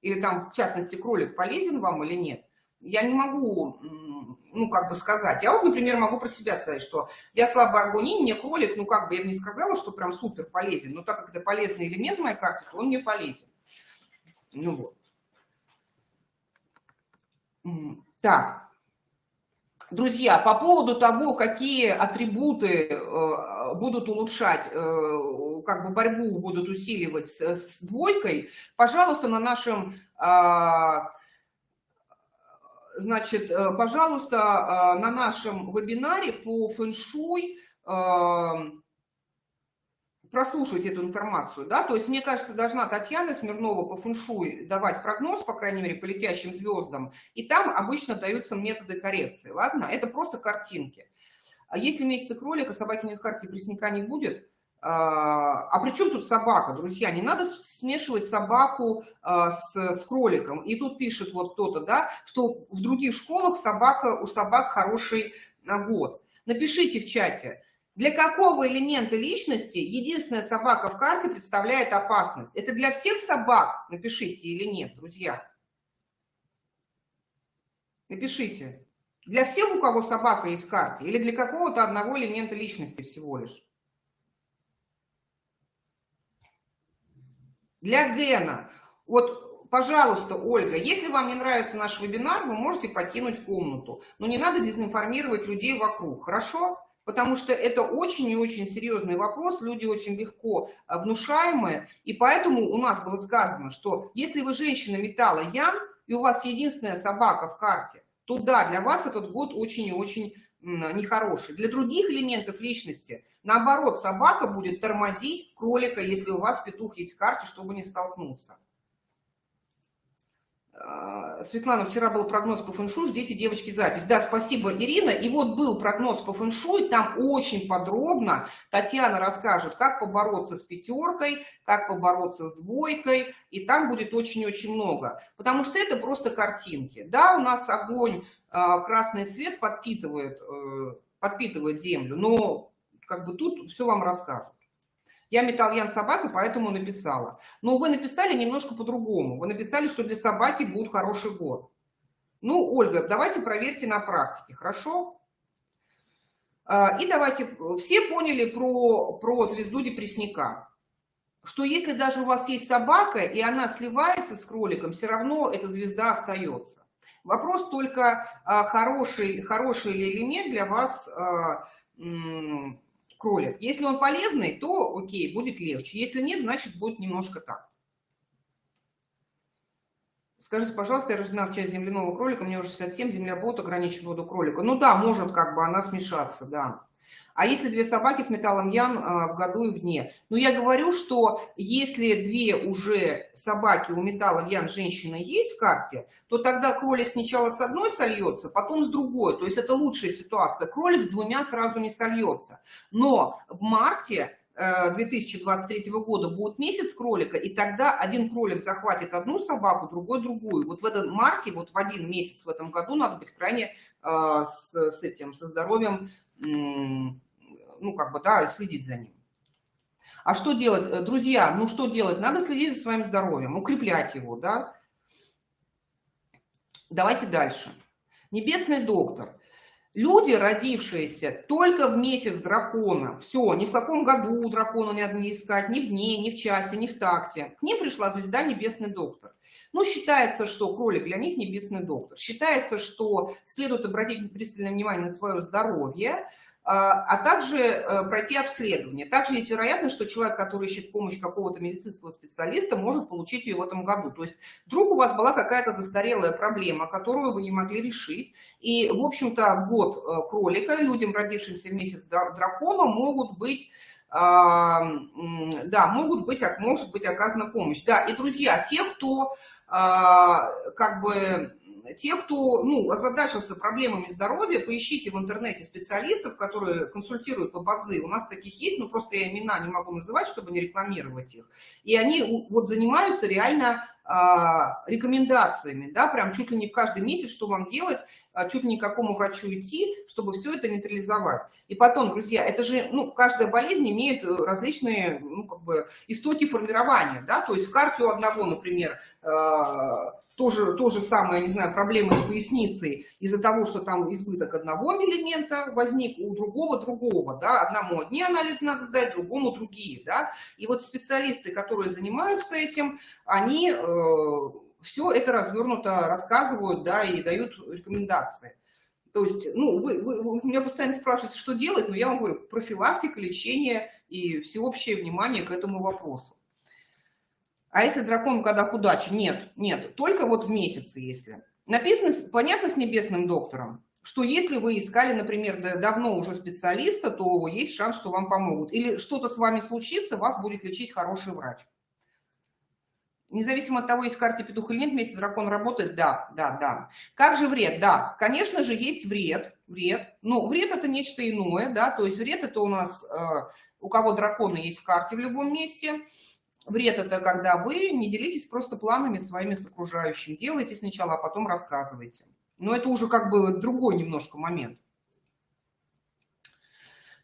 Или там, в частности, кролик полезен вам или нет? Я не могу ну, как бы сказать. Я вот, например, могу про себя сказать, что я слабый огонь, мне кролик, ну, как бы я бы не сказала, что прям супер полезен, но так как это полезный элемент в моей карте, то он мне полезен. Ну вот. Так. Друзья, по поводу того, какие атрибуты э, будут улучшать, э, как бы борьбу будут усиливать с, с двойкой, пожалуйста, на нашем э, Значит, э, пожалуйста, на нашем вебинаре по фэншуй прослушайте эту информацию, да, то есть, мне кажется, должна Татьяна Смирнова по фэншуй давать прогноз, по крайней мере, по летящим звездам, и там обычно даются методы коррекции, ладно, это просто картинки. А если месяца кролика, собаки нет карте, пресняка не будет, а, а при чем тут собака, друзья? Не надо смешивать собаку а, с, с кроликом. И тут пишет вот кто-то, да, что в других школах собака, у собак хороший год. Напишите в чате, для какого элемента личности единственная собака в карте представляет опасность? Это для всех собак? Напишите или нет, друзья. Напишите. Для всех, у кого собака есть в карте? Или для какого-то одного элемента личности всего лишь? Для Гена. Вот, пожалуйста, Ольга, если вам не нравится наш вебинар, вы можете покинуть комнату. Но не надо дезинформировать людей вокруг, хорошо? Потому что это очень и очень серьезный вопрос, люди очень легко а, внушаемые. И поэтому у нас было сказано, что если вы женщина металла Ян, и у вас единственная собака в карте, то да, для вас этот год очень и очень нехороший. Для других элементов личности, наоборот, собака будет тормозить кролика, если у вас петух есть в карте, чтобы не столкнуться. А, Светлана, вчера был прогноз по фэншуй, ждите, девочки, запись. Да, спасибо, Ирина. И вот был прогноз по фэншуй, там очень подробно Татьяна расскажет, как побороться с пятеркой, как побороться с двойкой, и там будет очень-очень много. Потому что это просто картинки. Да, у нас огонь а, красный цвет подпитывает, э, подпитывает землю, но как бы тут все вам расскажут. Я металл собака, поэтому написала. Но вы написали немножко по-другому. Вы написали, что для собаки будет хороший год. Ну, Ольга, давайте проверьте на практике, хорошо? А, и давайте, все поняли про, про звезду депрессника, что если даже у вас есть собака, и она сливается с кроликом, все равно эта звезда остается. Вопрос только, а, хороший, хороший ли элемент для вас а, кролик. Если он полезный, то окей, будет легче. Если нет, значит будет немножко так. Скажите, пожалуйста, я рождена в часть земляного кролика, мне уже 67, земля будет ограничить воду кролика. Ну да, может как бы она смешаться, да. А если две собаки с металлом Ян а, в году и вне? Ну, я говорю, что если две уже собаки у металла Ян женщины есть в карте, то тогда кролик сначала с одной сольется, потом с другой. То есть это лучшая ситуация. Кролик с двумя сразу не сольется. Но в марте 2023 э, года будет месяц кролика, и тогда один кролик захватит одну собаку, другой другую. Вот в этом марте, вот в один месяц в этом году надо быть крайне э, с, с этим, со здоровьем ну, как бы, да, следить за ним. А что делать? Э, друзья, ну что делать? Надо следить за своим здоровьем, укреплять его, да? Давайте дальше. Небесный доктор. Люди, родившиеся только в месяц дракона, все, ни в каком году дракона не надо не искать, ни в дне, ни в часе, ни в такте. К ним пришла звезда Небесный доктор. Ну, считается, что кролик для них небесный доктор. Считается, что следует обратить пристальное внимание на свое здоровье, а, а также э, пройти обследование. Также есть вероятность, что человек, который ищет помощь какого-то медицинского специалиста, может получить ее в этом году. То есть вдруг у вас была какая-то застарелая проблема, которую вы не могли решить, и, в общем-то, год э, кролика людям, родившимся в месяц дракона, могут быть да, могут быть, может быть оказана помощь. Да, и, друзья, те, кто а, как бы те, кто ну, озадачился проблемами здоровья, поищите в интернете специалистов, которые консультируют по базы. У нас таких есть, но просто я имена не могу называть, чтобы не рекламировать их. И они вот занимаются реально а, рекомендациями, да, прям чуть ли не в каждый месяц, что вам делать, а, чуть ли не к какому врачу идти, чтобы все это нейтрализовать. И потом, друзья, это же, ну, каждая болезнь имеет различные, ну, как бы, истоки формирования, да, то есть в карте у одного, например, а, тоже то же самое, не знаю, проблемы с поясницей из-за того, что там избыток одного элемента возник, у другого другого, да, одному одни анализы надо сдать, другому другие, да, и вот специалисты, которые занимаются этим, они э, все это развернуто рассказывают, да, и дают рекомендации. То есть, ну, вы, вы, вы меня постоянно спрашиваете, что делать, но я вам говорю, профилактика, лечение и всеобщее внимание к этому вопросу. А если дракон в годах удачи? Нет, нет, только вот в месяце, если. Написано, понятно, с небесным доктором, что если вы искали, например, давно уже специалиста, то есть шанс, что вам помогут. Или что-то с вами случится, вас будет лечить хороший врач. Независимо от того, есть в карте петух или нет, месяц дракон работает, да, да, да. Как же вред? Да, конечно же, есть вред, вред. Но вред это нечто иное, да, то есть вред это у нас, э, у кого драконы есть в карте в любом месте – Вред – это когда вы не делитесь просто планами своими с окружающим. Делайте сначала, а потом рассказывайте. Но это уже как бы другой немножко момент.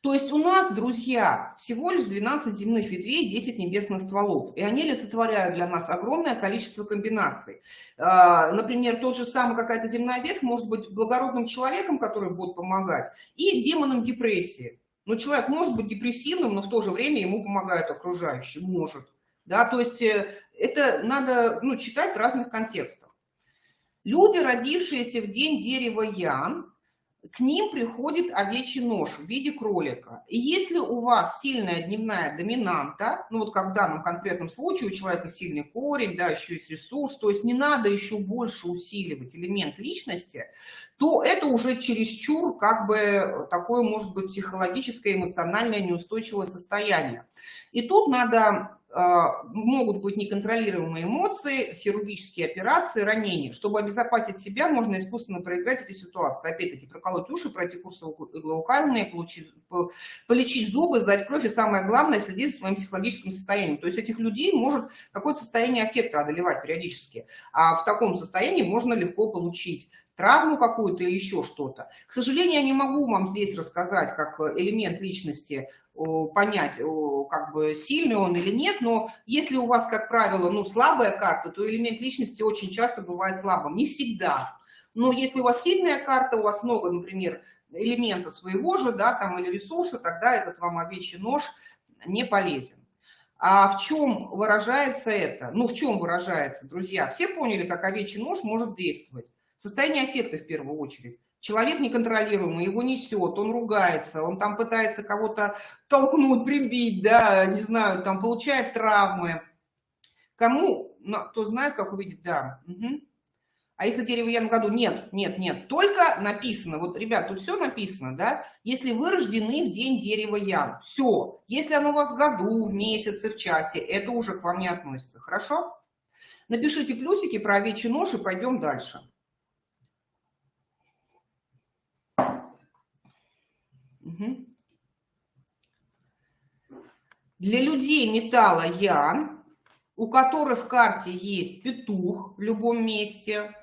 То есть у нас, друзья, всего лишь 12 земных ветвей, 10 небесных стволов. И они олицетворяют для нас огромное количество комбинаций. А, например, тот же самый какая-то земная ветвь может быть благородным человеком, который будет помогать, и демоном депрессии. Но человек может быть депрессивным, но в то же время ему помогают окружающие. Может. Да, то есть э, это надо ну, читать в разных контекстах. Люди, родившиеся в день дерева Ян, к ним приходит овечий нож в виде кролика. И если у вас сильная дневная доминанта, ну вот как в данном конкретном случае у человека сильный корень, да, еще есть ресурс, то есть не надо еще больше усиливать элемент личности, то это уже чересчур как бы такое может быть психологическое, эмоциональное неустойчивое состояние. И тут надо могут быть неконтролируемые эмоции, хирургические операции, ранения. Чтобы обезопасить себя, можно искусственно проиграть эти ситуации. Опять-таки, проколоть уши, пройти курсы иглоукальные, получить, полечить зубы, сдать кровь и самое главное, следить за своим психологическим состоянием. То есть этих людей может какое-то состояние аффекта одолевать периодически. А в таком состоянии можно легко получить травму какую-то или еще что-то. К сожалению, я не могу вам здесь рассказать, как элемент личности понять, как бы сильный он или нет, но если у вас, как правило, ну, слабая карта, то элемент личности очень часто бывает слабым, не всегда. Но если у вас сильная карта, у вас много, например, элемента своего же, да, там, или ресурса, тогда этот вам овечий нож не полезен. А в чем выражается это? Ну, в чем выражается, друзья? Все поняли, как овечий нож может действовать? Состояние аффекта в первую очередь. Человек неконтролируемый, его несет, он ругается, он там пытается кого-то толкнуть, прибить, да, не знаю, там получает травмы. Кому, кто знает, как увидеть, да. Угу. А если дерево я году? Нет, нет, нет. Только написано, вот, ребят, тут все написано, да? Если вы рождены в день дерева ян, все. Если оно у вас в году, в месяце, в часе, это уже к вам не относится, хорошо? Напишите плюсики про овечий нож и пойдем дальше. Для людей металла Ян, у которых в карте есть петух в любом месте.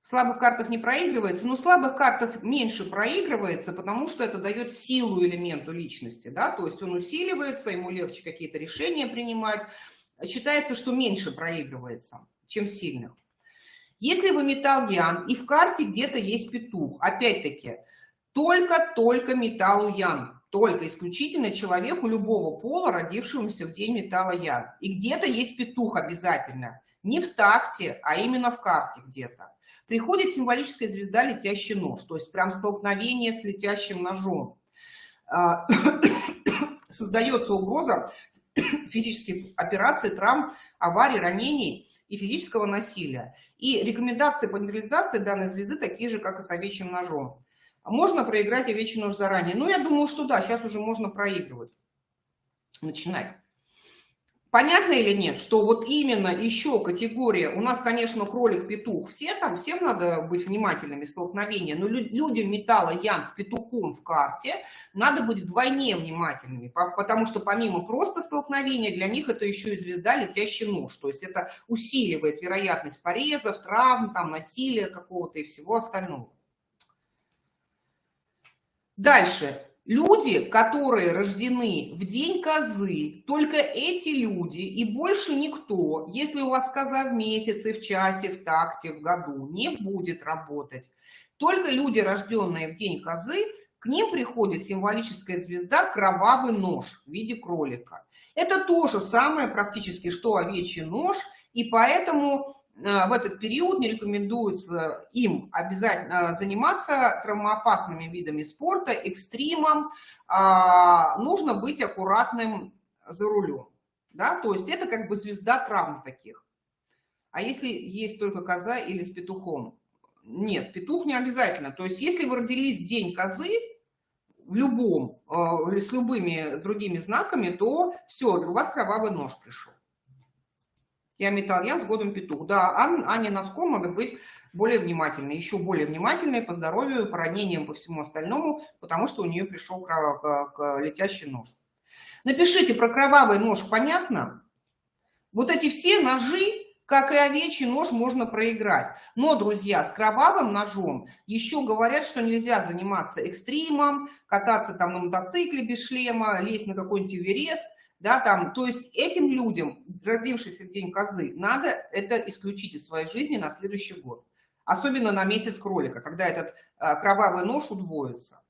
В слабых картах не проигрывается, но в слабых картах меньше проигрывается, потому что это дает силу элементу личности. Да? То есть он усиливается, ему легче какие-то решения принимать. Считается, что меньше проигрывается, чем сильных. Если вы металл Ян и в карте где-то есть петух, опять-таки, только-только металлу Ян, только исключительно человеку любого пола, родившемуся в день металла Ян. И где-то есть петух обязательно. Не в такте, а именно в карте где-то. Приходит символическая звезда «Летящий нож», то есть прям столкновение с летящим ножом. А, создается угроза физических операций, травм, аварий, ранений и физического насилия. И рекомендации по нейтрализации данной звезды такие же, как и с овечьим ножом. Можно проиграть овечий нож заранее? Ну, я думаю, что да, сейчас уже можно проигрывать. Начинать. Понятно или нет, что вот именно еще категория, у нас, конечно, кролик-петух, все там, всем надо быть внимательными, столкновения, но людям металла Ян с петухом в карте надо быть вдвойне внимательными, потому что помимо просто столкновения, для них это еще и звезда летящий нож, то есть это усиливает вероятность порезов, травм, там, насилия какого-то и всего остального. Дальше. Люди, которые рождены в день козы, только эти люди и больше никто, если у вас коза в месяце, в часе, в такте, в году, не будет работать. Только люди, рожденные в день козы, к ним приходит символическая звезда кровавый нож в виде кролика. Это то же самое практически, что овечий нож, и поэтому в этот период не рекомендуется им обязательно заниматься травмоопасными видами спорта, экстримом. А, нужно быть аккуратным за рулем. Да? То есть это как бы звезда травм таких. А если есть только коза или с петухом? Нет, петух не обязательно. То есть если вы родились в день козы, в любом, э, с любыми другими знаками, то все, у вас кровавый нож пришел. Я металл, я с годом петух. Да, Аня Носком надо быть более внимательной, еще более внимательной по здоровью, по ранениям, по всему остальному, потому что у нее пришел. К... летящий нож. Напишите про кровавый нож, понятно? Вот эти все ножи, как и овечий нож, можно проиграть. Но, друзья, с кровавым ножом еще говорят, что нельзя заниматься экстримом, кататься там на мотоцикле без шлема, лезть на какой-нибудь Эверест, да, там, то есть этим людям, родившимся в день козы, надо это исключить из своей жизни на следующий год. Особенно на месяц кролика, когда этот а, кровавый нож удвоится.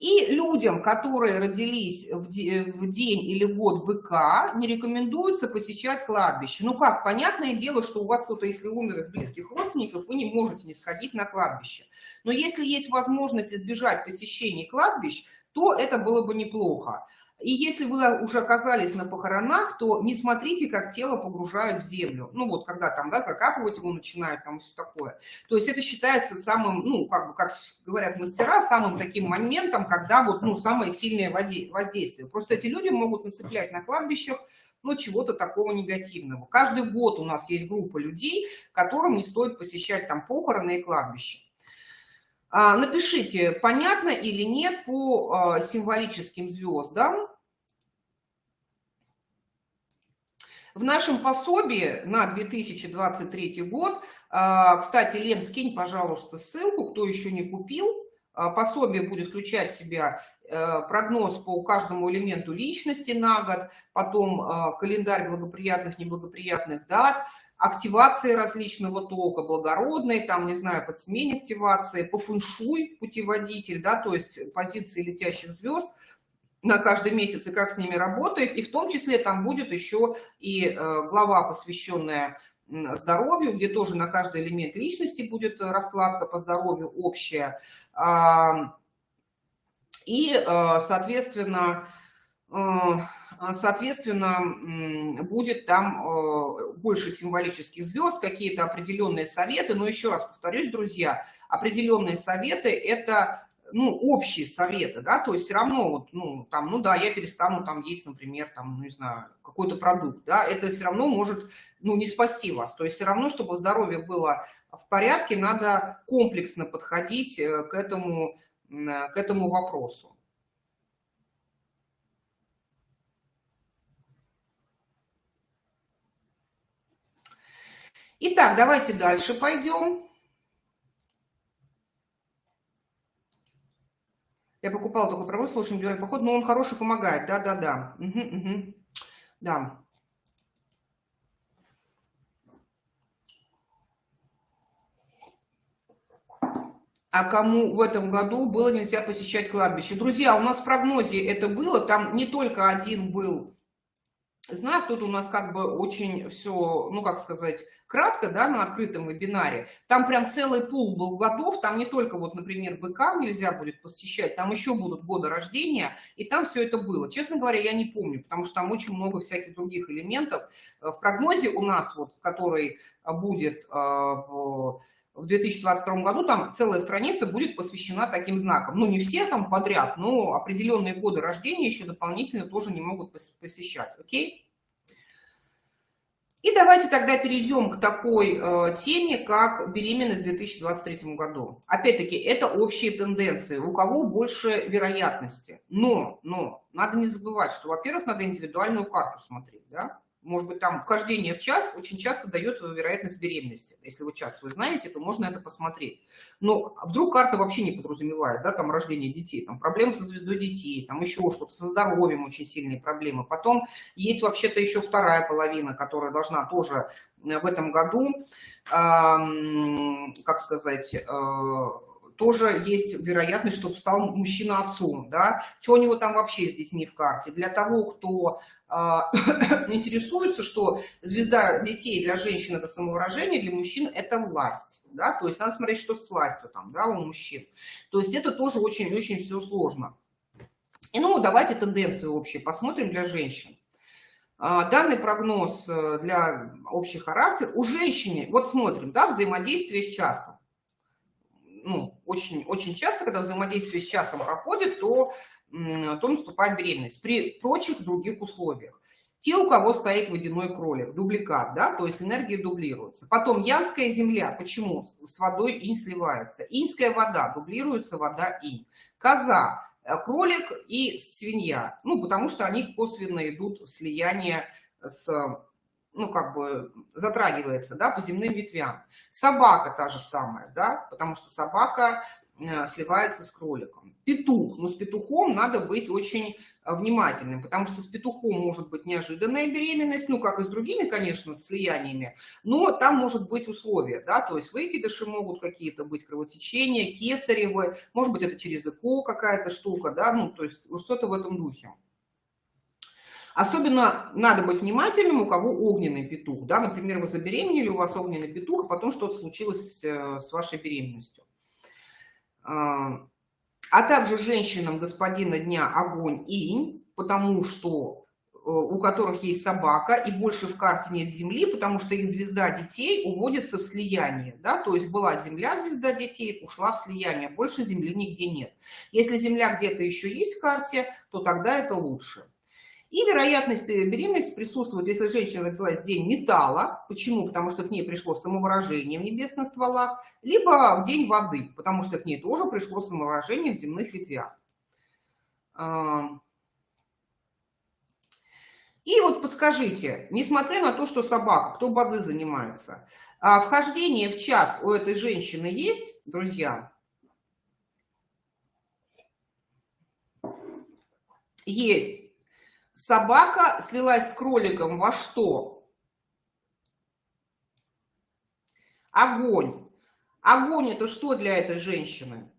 И людям, которые родились в день или год быка, не рекомендуется посещать кладбище. Ну как, понятное дело, что у вас кто-то, если умер из близких родственников, вы не можете не сходить на кладбище. Но если есть возможность избежать посещения кладбищ, то это было бы неплохо. И если вы уже оказались на похоронах, то не смотрите, как тело погружают в землю. Ну вот, когда там, да, закапывать его начинают, там все такое. То есть это считается самым, ну, как бы, как говорят мастера, самым таким моментом, когда вот, ну, самое сильное воздействие. Просто эти люди могут нацеплять на кладбищах, ну, чего-то такого негативного. Каждый год у нас есть группа людей, которым не стоит посещать там похороны и кладбища. А, напишите, понятно или нет по а, символическим звездам. В нашем пособии на 2023 год, а, кстати, Лен, скинь, пожалуйста, ссылку, кто еще не купил. Пособие будет включать в себя прогноз по каждому элементу личности на год, потом календарь благоприятных, неблагоприятных дат, активации различного тока, благородной, там, не знаю, под смене активации, по фэншуй путеводитель, да, то есть позиции летящих звезд на каждый месяц и как с ними работает. И в том числе там будет еще и э, глава, посвященная здоровью, где тоже на каждый элемент личности будет раскладка по здоровью общая. И, э, соответственно, э, соответственно, будет там э, больше символических звезд, какие-то определенные советы. Но еще раз повторюсь, друзья, определенные советы – это ну, общие советы, да, то есть все равно, вот, ну, там, ну да, я перестану там есть, например, там, ну, не знаю, какой-то продукт, да, это все равно может, ну, не спасти вас, то есть все равно, чтобы здоровье было в порядке, надо комплексно подходить э, к этому, к этому вопросу. Итак, давайте дальше пойдем. Я покупала такой провод, слушай, индивидуальный поход, но он хороший, помогает. Да-да-да. Угу, угу. Да. а кому в этом году было нельзя посещать кладбище. Друзья, у нас в прогнозе это было, там не только один был знак тут у нас как бы очень все, ну как сказать, кратко, да, на открытом вебинаре. Там прям целый пул был годов, там не только вот, например, БК нельзя будет посещать, там еще будут годы рождения, и там все это было. Честно говоря, я не помню, потому что там очень много всяких других элементов. В прогнозе у нас, вот, который будет а, в 2022 году там целая страница будет посвящена таким знакам. Ну, не все там подряд, но определенные годы рождения еще дополнительно тоже не могут посещать. Окей? И давайте тогда перейдем к такой э, теме, как беременность в 2023 году. Опять-таки, это общие тенденции, у кого больше вероятности. Но, но, надо не забывать, что, во-первых, надо индивидуальную карту смотреть, да? Может быть, там вхождение в час очень часто дает вероятность беременности. Если вы час вы знаете, то можно это посмотреть. Но вдруг карта вообще не подразумевает, да, там рождение детей, там проблемы со звездой детей, там еще что-то, со здоровьем очень сильные проблемы. Потом есть вообще-то еще вторая половина, которая должна тоже э, в этом году, как сказать, э, тоже есть вероятность, чтобы стал мужчина отцом, да, что у него там вообще с детьми в карте. Для того, кто э, интересуется, что звезда детей для женщин это самовыражение, для мужчин это власть, да, то есть надо смотреть, что с властью там, да, у мужчин. То есть это тоже очень-очень все сложно. И ну, давайте тенденции общие посмотрим для женщин. А, данный прогноз э, для общий характер у женщины, вот смотрим, да, взаимодействие с часом ну, очень, очень часто, когда взаимодействие с часом проходит, то, то наступает беременность при прочих других условиях. Те, у кого стоит водяной кролик, дубликат, да, то есть энергия дублируется. Потом янская земля, почему? С водой инь сливается. Иньская вода, дублируется вода инь. Коза, э, кролик и свинья, ну, потому что они косвенно идут в слияние с ну, как бы затрагивается, да, по земным ветвям. Собака та же самая, да, потому что собака э, сливается с кроликом. Петух, но с петухом надо быть очень э, внимательным, потому что с петухом может быть неожиданная беременность, ну, как и с другими, конечно, слияниями, но там может быть условия, да, то есть выкидыши могут какие-то быть, кровотечения, кесаревы, может быть, это через ЭКО какая-то штука, да, ну, то есть что-то в этом духе. Особенно надо быть внимательным, у кого огненный петух. Да? Например, вы забеременели, у вас огненный петух, а потом что-то случилось э, с вашей беременностью. А, а также женщинам господина дня огонь инь, потому что э, у которых есть собака, и больше в карте нет земли, потому что их звезда детей уводится в слияние. Да? То есть была земля, звезда детей, ушла в слияние, больше земли нигде нет. Если земля где-то еще есть в карте, то тогда это лучше. И вероятность беременности присутствует, если женщина родилась в день металла. Почему? Потому что к ней пришло самовыражение в небесных стволах. Либо в день воды, потому что к ней тоже пришло самовыражение в земных ветвях. И вот подскажите, несмотря на то, что собака, кто базы занимается, а вхождение в час у этой женщины есть, друзья? Есть. Собака слилась с кроликом во что? Огонь. Огонь это что для этой женщины?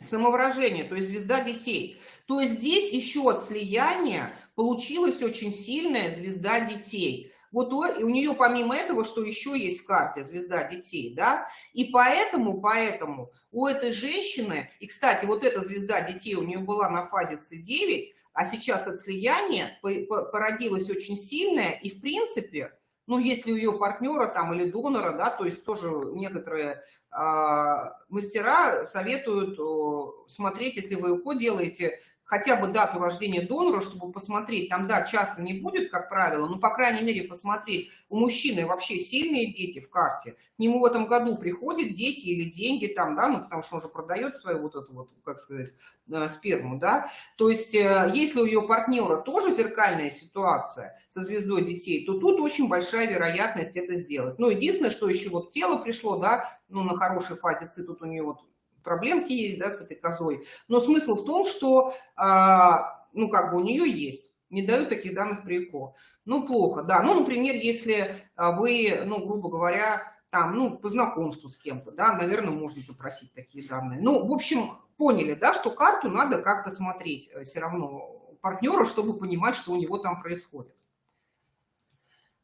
Самовыражение, то есть звезда детей. То есть здесь еще от слияния получилась очень сильная звезда детей. Вот у, у нее помимо этого, что еще есть в карте, звезда детей, да, и поэтому, поэтому у этой женщины, и, кстати, вот эта звезда детей у нее была на фазе С9, а сейчас от слияния породилась очень сильная, и, в принципе, ну, если у ее партнера там или донора, да, то есть тоже некоторые э, мастера советуют э, смотреть, если вы УКО делаете, хотя бы дату рождения донора, чтобы посмотреть, там, да, часа не будет, как правило, но, по крайней мере, посмотреть, у мужчины вообще сильные дети в карте, к нему в этом году приходят дети или деньги там, да, ну, потому что он же продает свою вот эту вот, как сказать, э, сперму, да, то есть, э, если у ее партнера тоже зеркальная ситуация со звездой детей, то тут очень большая вероятность это сделать. Ну, единственное, что еще вот тело пришло, да, ну, на хорошей фазе ци, тут у нее вот проблемки есть, да, с этой козой. Но смысл в том, что, а, ну, как бы у нее есть. Не дают таких данных при ЭКО. Ну, плохо, да. Ну, например, если а, вы, ну, грубо говоря, там, ну, по знакомству с кем-то, да, наверное, можно запросить такие данные. Ну, в общем, поняли, да, что карту надо как-то смотреть э, все равно партнера, чтобы понимать, что у него там происходит.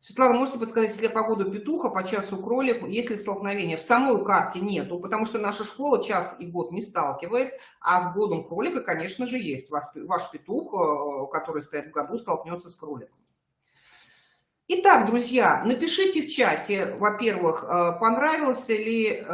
Светлана, можете подсказать, если по году петуха, по часу кролик, есть ли столкновение? В самой карте нету, потому что наша школа час и год не сталкивает, а с годом кролика, конечно же, есть. Ваш петух, э, который стоит в году, столкнется с кроликом. Итак, друзья, напишите в чате, во-первых, э, понравился ли э,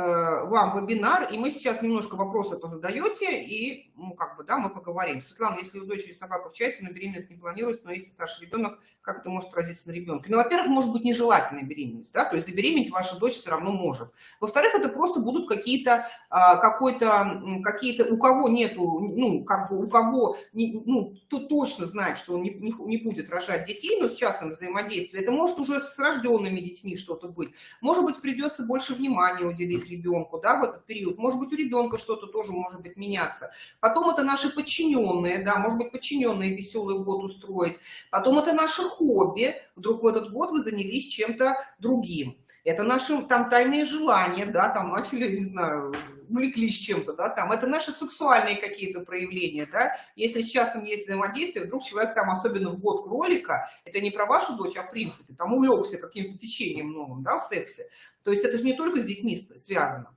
вам вебинар, и мы сейчас немножко вопросы позадаете, и, ну, как бы, да, мы поговорим. Светлана, если у дочери собака в часе, но беременность не планируется, но если старший ребенок, как это может отразиться на ребенке? Ну, во-первых, может быть нежелательная беременность, да, то есть забеременеть ваша дочь все равно может. Во-вторых, это просто будут какие-то, а, какой-то, какие-то, у кого нету, ну, как бы, у кого, ну, кто точно знает, что он не, не, не будет рожать детей, но с часом взаимодействия, это может уже с рожденными детьми что-то быть. Может быть, придется больше внимания уделить ребенку да, в этот период. Может быть, у ребенка что-то тоже может быть меняться. Потом это наши подчиненные, да, может быть, подчиненные веселый год устроить. Потом это наше хобби. Вдруг в этот год вы занялись чем-то другим. Это наши там тайные желания, да, там начали, не знаю, увлеклись чем-то, да, там, это наши сексуальные какие-то проявления, да, если сейчас там есть взаимодействие, вдруг человек там, особенно в год кролика, это не про вашу дочь, а в принципе, там увлекся каким-то течением новым, да, в сексе, то есть это же не только с детьми связано.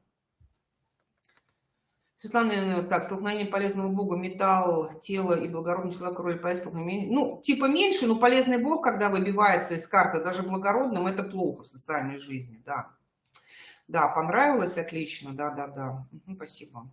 Светлана, так, столкновение полезного бога, металл, тело и благородный человек, роли столкновения. Ну, типа меньше, но полезный бог, когда выбивается из карты, даже благородным, это плохо в социальной жизни, да. Да, понравилось, отлично, да-да-да, спасибо.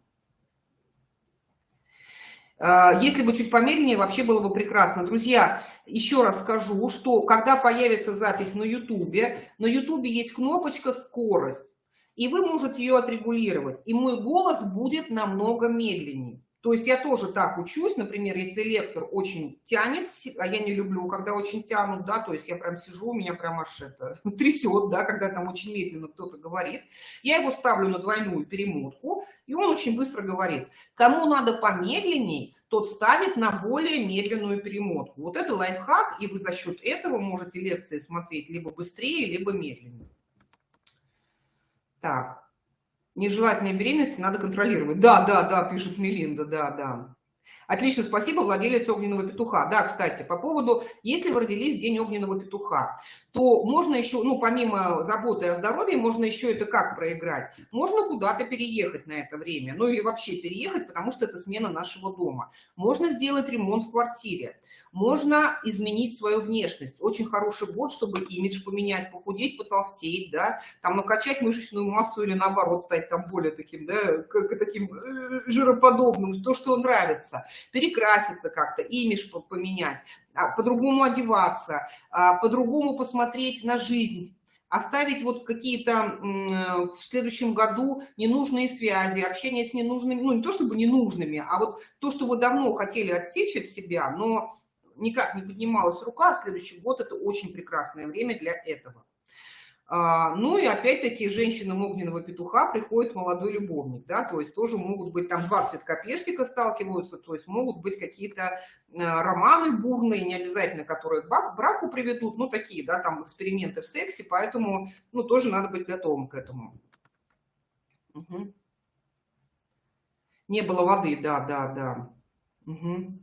А, если бы чуть помедленнее, вообще было бы прекрасно. Друзья, еще раз скажу, что когда появится запись на YouTube, на YouTube есть кнопочка «Скорость», и вы можете ее отрегулировать, и мой голос будет намного медленнее. То есть я тоже так учусь, например, если лектор очень тянет, а я не люблю, когда очень тянут, да, то есть я прям сижу, меня прям аж это трясет, да, когда там очень медленно кто-то говорит, я его ставлю на двойную перемотку, и он очень быстро говорит. Кому надо помедленней, тот ставит на более медленную перемотку. Вот это лайфхак, и вы за счет этого можете лекции смотреть либо быстрее, либо медленнее. Так, нежелательные беременности надо контролировать. Да, да, да, пишет Мелинда, да, да. Отлично, спасибо, владелец огненного петуха. Да, кстати, по поводу, если вы родились в день огненного петуха, то можно еще, ну, помимо заботы о здоровье, можно еще это как проиграть? Можно куда-то переехать на это время, ну или вообще переехать, потому что это смена нашего дома. Можно сделать ремонт в квартире, можно изменить свою внешность. Очень хороший год, чтобы имидж поменять, похудеть, потолстеть, да, там накачать мышечную массу или наоборот стать там более таким, да, как, таким э, жироподобным, то, что нравится, перекраситься как-то, имидж поменять. А, по-другому одеваться, а, по-другому посмотреть на жизнь, оставить вот какие-то в следующем году ненужные связи, общение с ненужными, ну не то чтобы ненужными, а вот то, что вы давно хотели отсечь от себя, но никак не поднималась рука, следующий год это очень прекрасное время для этого. А, ну и опять-таки женщинам огненного петуха приходит молодой любовник, да, то есть тоже могут быть там два цветка персика сталкиваются, то есть могут быть какие-то э, романы бурные, не обязательно, которые к браку приведут, ну такие, да, там эксперименты в сексе, поэтому, ну тоже надо быть готовым к этому. Угу. Не было воды, да, да, да. Угу.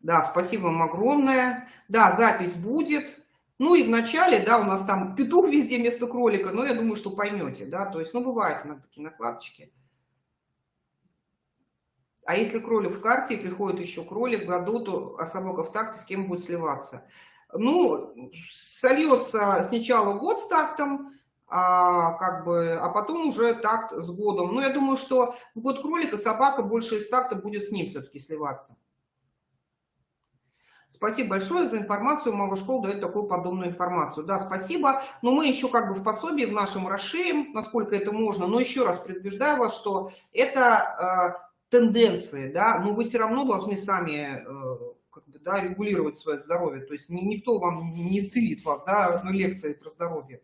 Да, спасибо вам огромное. Да, запись будет. Ну и в начале, да, у нас там петух везде вместо кролика, но я думаю, что поймете, да, то есть, ну, бывают иногда такие накладочки. А если кролик в карте и приходит еще кролик в году, то а собака в такте с кем будет сливаться? Ну, сольется сначала год с тактом, а, как бы, а потом уже такт с годом. Но я думаю, что в год кролика собака больше из такта будет с ним все-таки сливаться. Спасибо большое за информацию. Мало школ дает такую подобную информацию. Да, спасибо. Но мы еще как бы в пособии в нашем расширим, насколько это можно. Но еще раз предупреждаю вас, что это э, тенденции, да, но вы все равно должны сами э, как бы, да, регулировать свое здоровье. То есть никто вам не исцелит вас, да, на лекции про здоровье.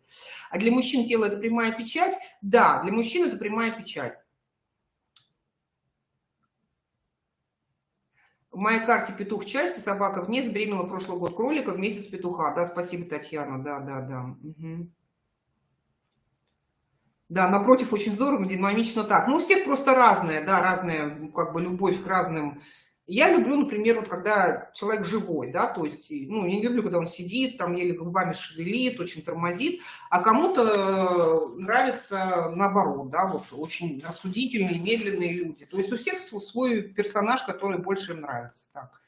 А для мужчин тело это прямая печать? Да, для мужчин это прямая печать. В моей карте петух части собака вниз беременела прошлый год кролика в месяц петуха. Да, спасибо, Татьяна. Да, да, да. Угу. Да, напротив, очень здорово, динамично так. Ну, у всех просто разная, да, разная, как бы, любовь к разным я люблю, например, вот когда человек живой, да, то есть, ну, не люблю, когда он сидит, там еле губами шевелит, очень тормозит, а кому-то нравится наоборот, да, вот очень рассудительные, медленные люди. То есть у всех свой персонаж, который больше им нравится. Так.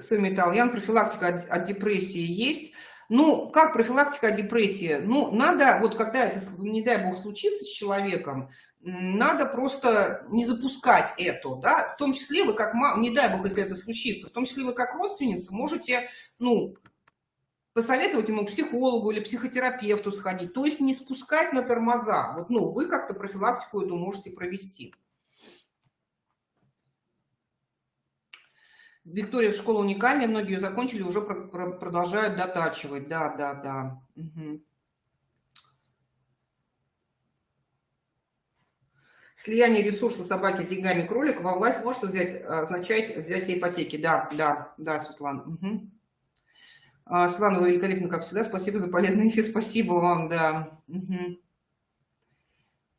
Сами Итальян, профилактика от, от депрессии есть. Ну, как профилактика депрессии? Ну, надо, вот когда это, не дай бог, случится с человеком, надо просто не запускать это, да, в том числе вы как, не дай бог, если это случится, в том числе вы как родственница можете, ну, посоветовать ему психологу или психотерапевту сходить, то есть не спускать на тормоза, вот, ну, вы как-то профилактику эту можете провести. Виктория, школа уникальная, многие ее закончили, уже продолжают дотачивать, да, да, да. Угу. Слияние ресурса собаки с деньгами кролика во власть может взять, означать взятие ипотеки. Да, да, да, Светлана. Угу. Светлана, вы великолепны, как всегда. Спасибо за полезный эфир. Спасибо вам, да. Угу.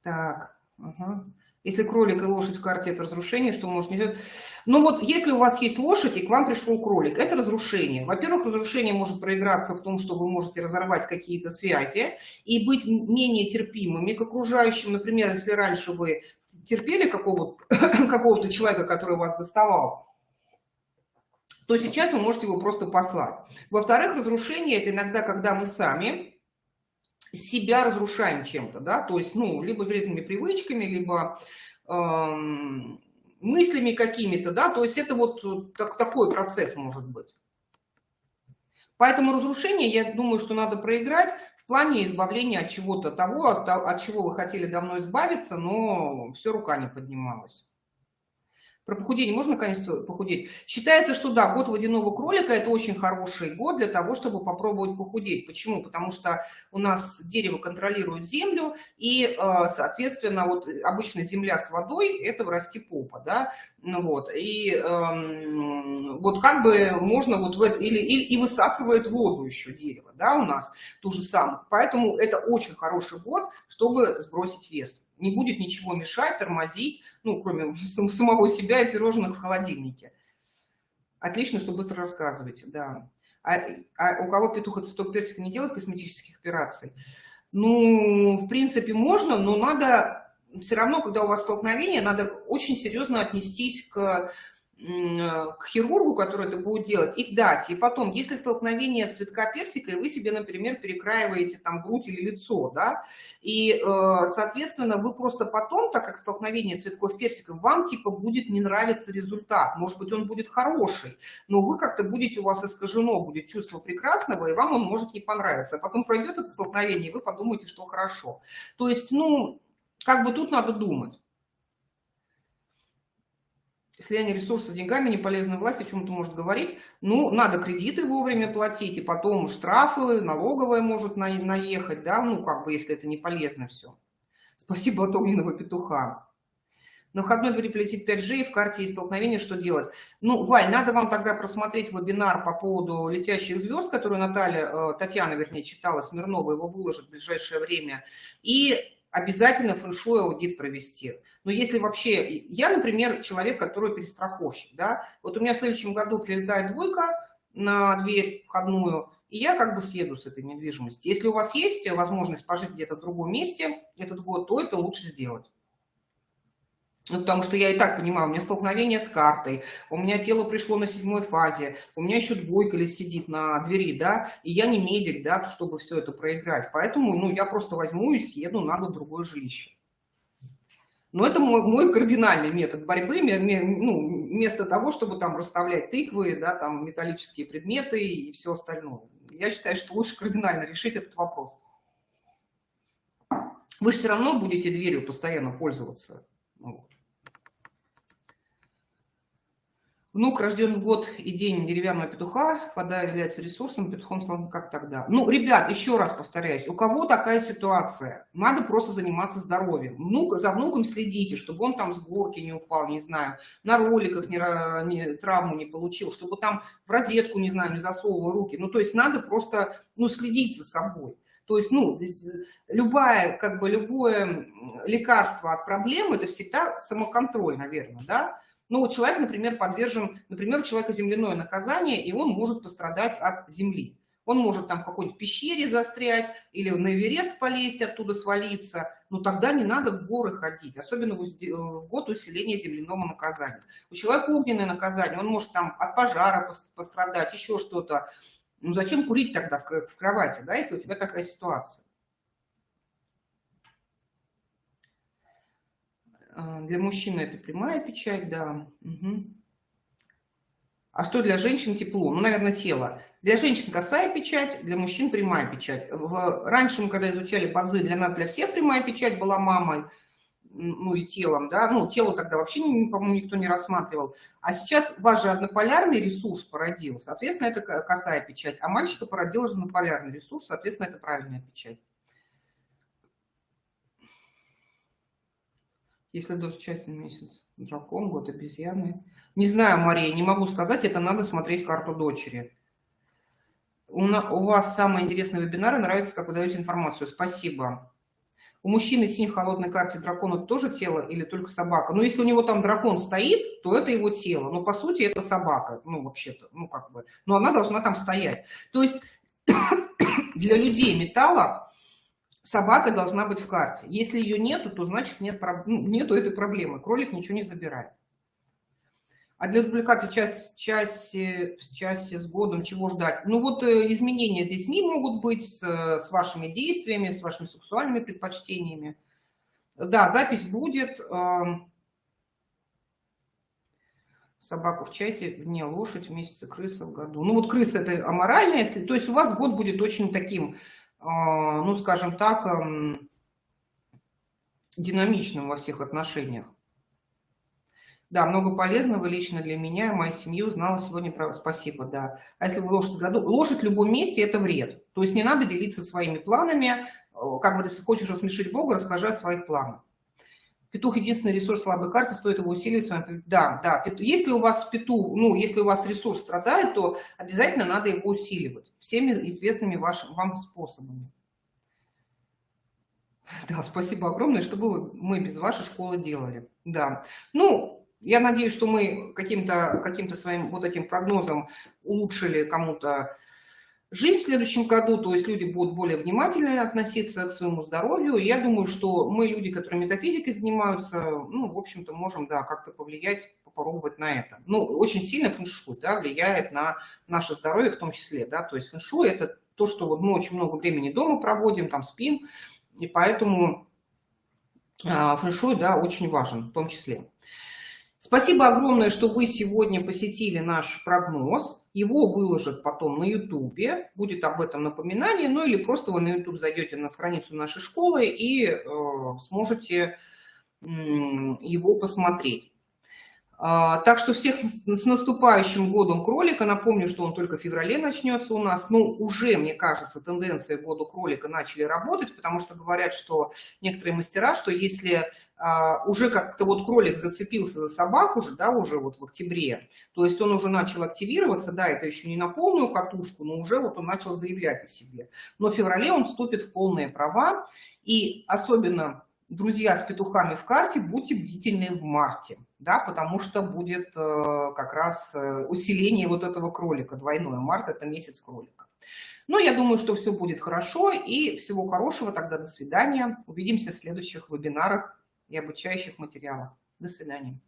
Так, ага. Если кролик и лошадь в карте – это разрушение, что может не сделать? Ну вот, если у вас есть лошадь, и к вам пришел кролик, это разрушение. Во-первых, разрушение может проиграться в том, что вы можете разорвать какие-то связи и быть менее терпимыми к окружающим. Например, если раньше вы терпели какого-то какого человека, который вас доставал, то сейчас вы можете его просто послать. Во-вторых, разрушение – это иногда, когда мы сами себя разрушаем чем-то, да, то есть, ну, либо вредными привычками, либо эм, мыслями какими-то, да, то есть это вот так, такой процесс может быть. Поэтому разрушение, я думаю, что надо проиграть в плане избавления от чего-то того, от, от чего вы хотели давно избавиться, но все рука не поднималась. Про похудение можно, конечно, похудеть? Считается, что да, год водяного кролика – это очень хороший год для того, чтобы попробовать похудеть. Почему? Потому что у нас дерево контролирует землю, и, э, соответственно, вот обычно земля с водой – это в расти попа, да, ну вот, и э, вот как бы можно вот в это, или, или и высасывает воду еще дерево, да, у нас ту же самую. Поэтому это очень хороший год, чтобы сбросить вес не будет ничего мешать, тормозить, ну, кроме самого себя и пирожных в холодильнике. Отлично, что быстро рассказываете, да. А, а у кого петух от цветок персика не делает косметических операций? Ну, в принципе, можно, но надо все равно, когда у вас столкновение, надо очень серьезно отнестись к к хирургу, который это будет делать, и к дате. И потом, если столкновение цветка персика, и вы себе, например, перекраиваете там грудь или лицо, да, и, э, соответственно, вы просто потом, так как столкновение цветков персика, вам типа будет не нравиться результат. Может быть, он будет хороший, но вы как-то будете, у вас искажено будет чувство прекрасного, и вам он может не понравиться. А потом пройдет это столкновение, и вы подумаете, что хорошо. То есть, ну, как бы тут надо думать слияние ресурсов с деньгами, не полезная власть о чем-то может говорить. Ну, надо кредиты вовремя платить, и потом штрафы, налоговая может на, наехать, да, ну, как бы, если это не полезно все. Спасибо от огненного петуха. На входной двери полетит 5G, и в карте есть столкновение, что делать? Ну, Валь, надо вам тогда просмотреть вебинар по поводу летящих звезд, который Наталья, э, Татьяна, вернее, читала, Смирнова, его выложит в ближайшее время. И обязательно фэншуй аудит провести. Но если вообще, я, например, человек, который перестраховщик, да, вот у меня в следующем году прилетает двойка на дверь входную, и я как бы съеду с этой недвижимости. Если у вас есть возможность пожить где-то в другом месте этот год, то это лучше сделать. Ну, потому что я и так понимаю, у меня столкновение с картой, у меня тело пришло на седьмой фазе, у меня еще двойка ли сидит на двери, да, и я не медик, да, чтобы все это проиграть. Поэтому, ну, я просто возьму и съеду на год другое жилище. Но это мой, мой кардинальный метод борьбы, ну, вместо того, чтобы там расставлять тыквы, да, там металлические предметы и все остальное. Я считаю, что лучше кардинально решить этот вопрос. Вы же все равно будете дверью постоянно пользоваться. Вот. Внук рожден в год и день деревянного петуха, вода является ресурсом, петухом стал как тогда. Ну, ребят, еще раз повторяюсь, у кого такая ситуация? Надо просто заниматься здоровьем. Внук, за внуком следите, чтобы он там с горки не упал, не знаю, на роликах не, не, травму не получил, чтобы там в розетку, не знаю, не засовывал руки. Ну, то есть надо просто, ну, следить за собой. То есть, ну, любая, как бы, любое лекарство от проблем – это всегда самоконтроль, наверное, да? Ну, человек, например, подвержен, например, у человека земляное наказание, и он может пострадать от земли. Он может там в какой-нибудь пещере застрять или на Эверест полезть, оттуда свалиться. Но тогда не надо в горы ходить, особенно в год усиления земляного наказания. У человека огненное наказание, он может там от пожара пострадать, еще что-то. Ну зачем курить тогда в кровати, да, если у тебя такая ситуация? А, для мужчины это прямая печать, да. Угу. А что для женщин тепло? Ну, наверное, тело. Для женщин косая печать, для мужчин прямая печать. Раньше мы, когда изучали базы, для нас, для всех прямая печать была мамой, ну и телом, да, ну, тело тогда вообще, по-моему, никто не рассматривал. А сейчас ваш же однополярный ресурс породил, соответственно, это косая печать, а мальчика породил разнополярный ресурс, соответственно, это правильная печать. Если до частный месяц, дракон, год обезьяны. Не знаю, Мария, не могу сказать, это надо смотреть карту дочери. У, на, у вас самые интересные вебинары, нравится, как вы даете информацию. Спасибо. У мужчины синей в холодной карте дракона тоже тело или только собака? Ну, если у него там дракон стоит, то это его тело. Но, по сути, это собака. Ну, вообще-то, ну, как бы. Но она должна там стоять. То есть для людей металла собака должна быть в карте. Если ее нету, то значит нет, ну, нету этой проблемы. Кролик ничего не забирает. А для дубликата в час, часе, в часе с годом чего ждать? Ну вот э, изменения с детьми могут быть, с, с вашими действиями, с вашими сексуальными предпочтениями. Да, запись будет. Эм, собака в часе, не лошадь в месяце, крыса в году. Ну вот крыса это аморальная, если, то есть у вас год будет очень таким ну, скажем так, эм, динамичным во всех отношениях. Да, много полезного лично для меня и моей семьи узнала сегодня про спасибо, да. А если вы лошадь году, лошадь в любом месте это вред. То есть не надо делиться своими планами. Как говорится, хочешь рассмешить Бога, расскажи о своих планах. Петух единственный ресурс слабой карты, стоит его усиливать. Да, да. Если у вас петух, ну, если у вас ресурс страдает, то обязательно надо его усиливать всеми известными вашим, вам способами. Да, спасибо огромное, что бы мы без вашей школы делали. Да. Ну, я надеюсь, что мы каким-то каким, -то, своим вот этим прогнозом улучшили кому-то жизнь в следующем году, то есть люди будут более внимательно относиться к своему здоровью. Я думаю, что мы, люди, которые метафизикой занимаются, ну, в общем-то, можем, да, как-то повлиять, попробовать на это. Ну, очень сильно фэншуй, да, влияет на наше здоровье в том числе, да, то есть фэншуй – это то, что вот мы очень много времени дома проводим, там спим, и поэтому а, фэншуй, да, очень важен в том числе. Спасибо огромное, что вы сегодня посетили наш прогноз. Его выложат потом на YouTube, будет об этом напоминание, ну или просто вы на YouTube зайдете на страницу нашей школы и э, сможете э, его посмотреть. А, так что всех с наступающим годом кролика. Напомню, что он только в феврале начнется у нас. Ну, уже, мне кажется, тенденции года кролика начали работать, потому что говорят, что некоторые мастера, что если а, уже как-то вот кролик зацепился за собаку уже, да, уже вот в октябре, то есть он уже начал активироваться, да, это еще не на полную катушку, но уже вот он начал заявлять о себе. Но в феврале он вступит в полные права, и особенно друзья с петухами в карте, будьте бдительны в марте, да, потому что будет э, как раз э, усиление вот этого кролика, двойное. Март – это месяц кролика. Но я думаю, что все будет хорошо, и всего хорошего, тогда до свидания. Увидимся в следующих вебинарах и обучающих материалах. До свидания.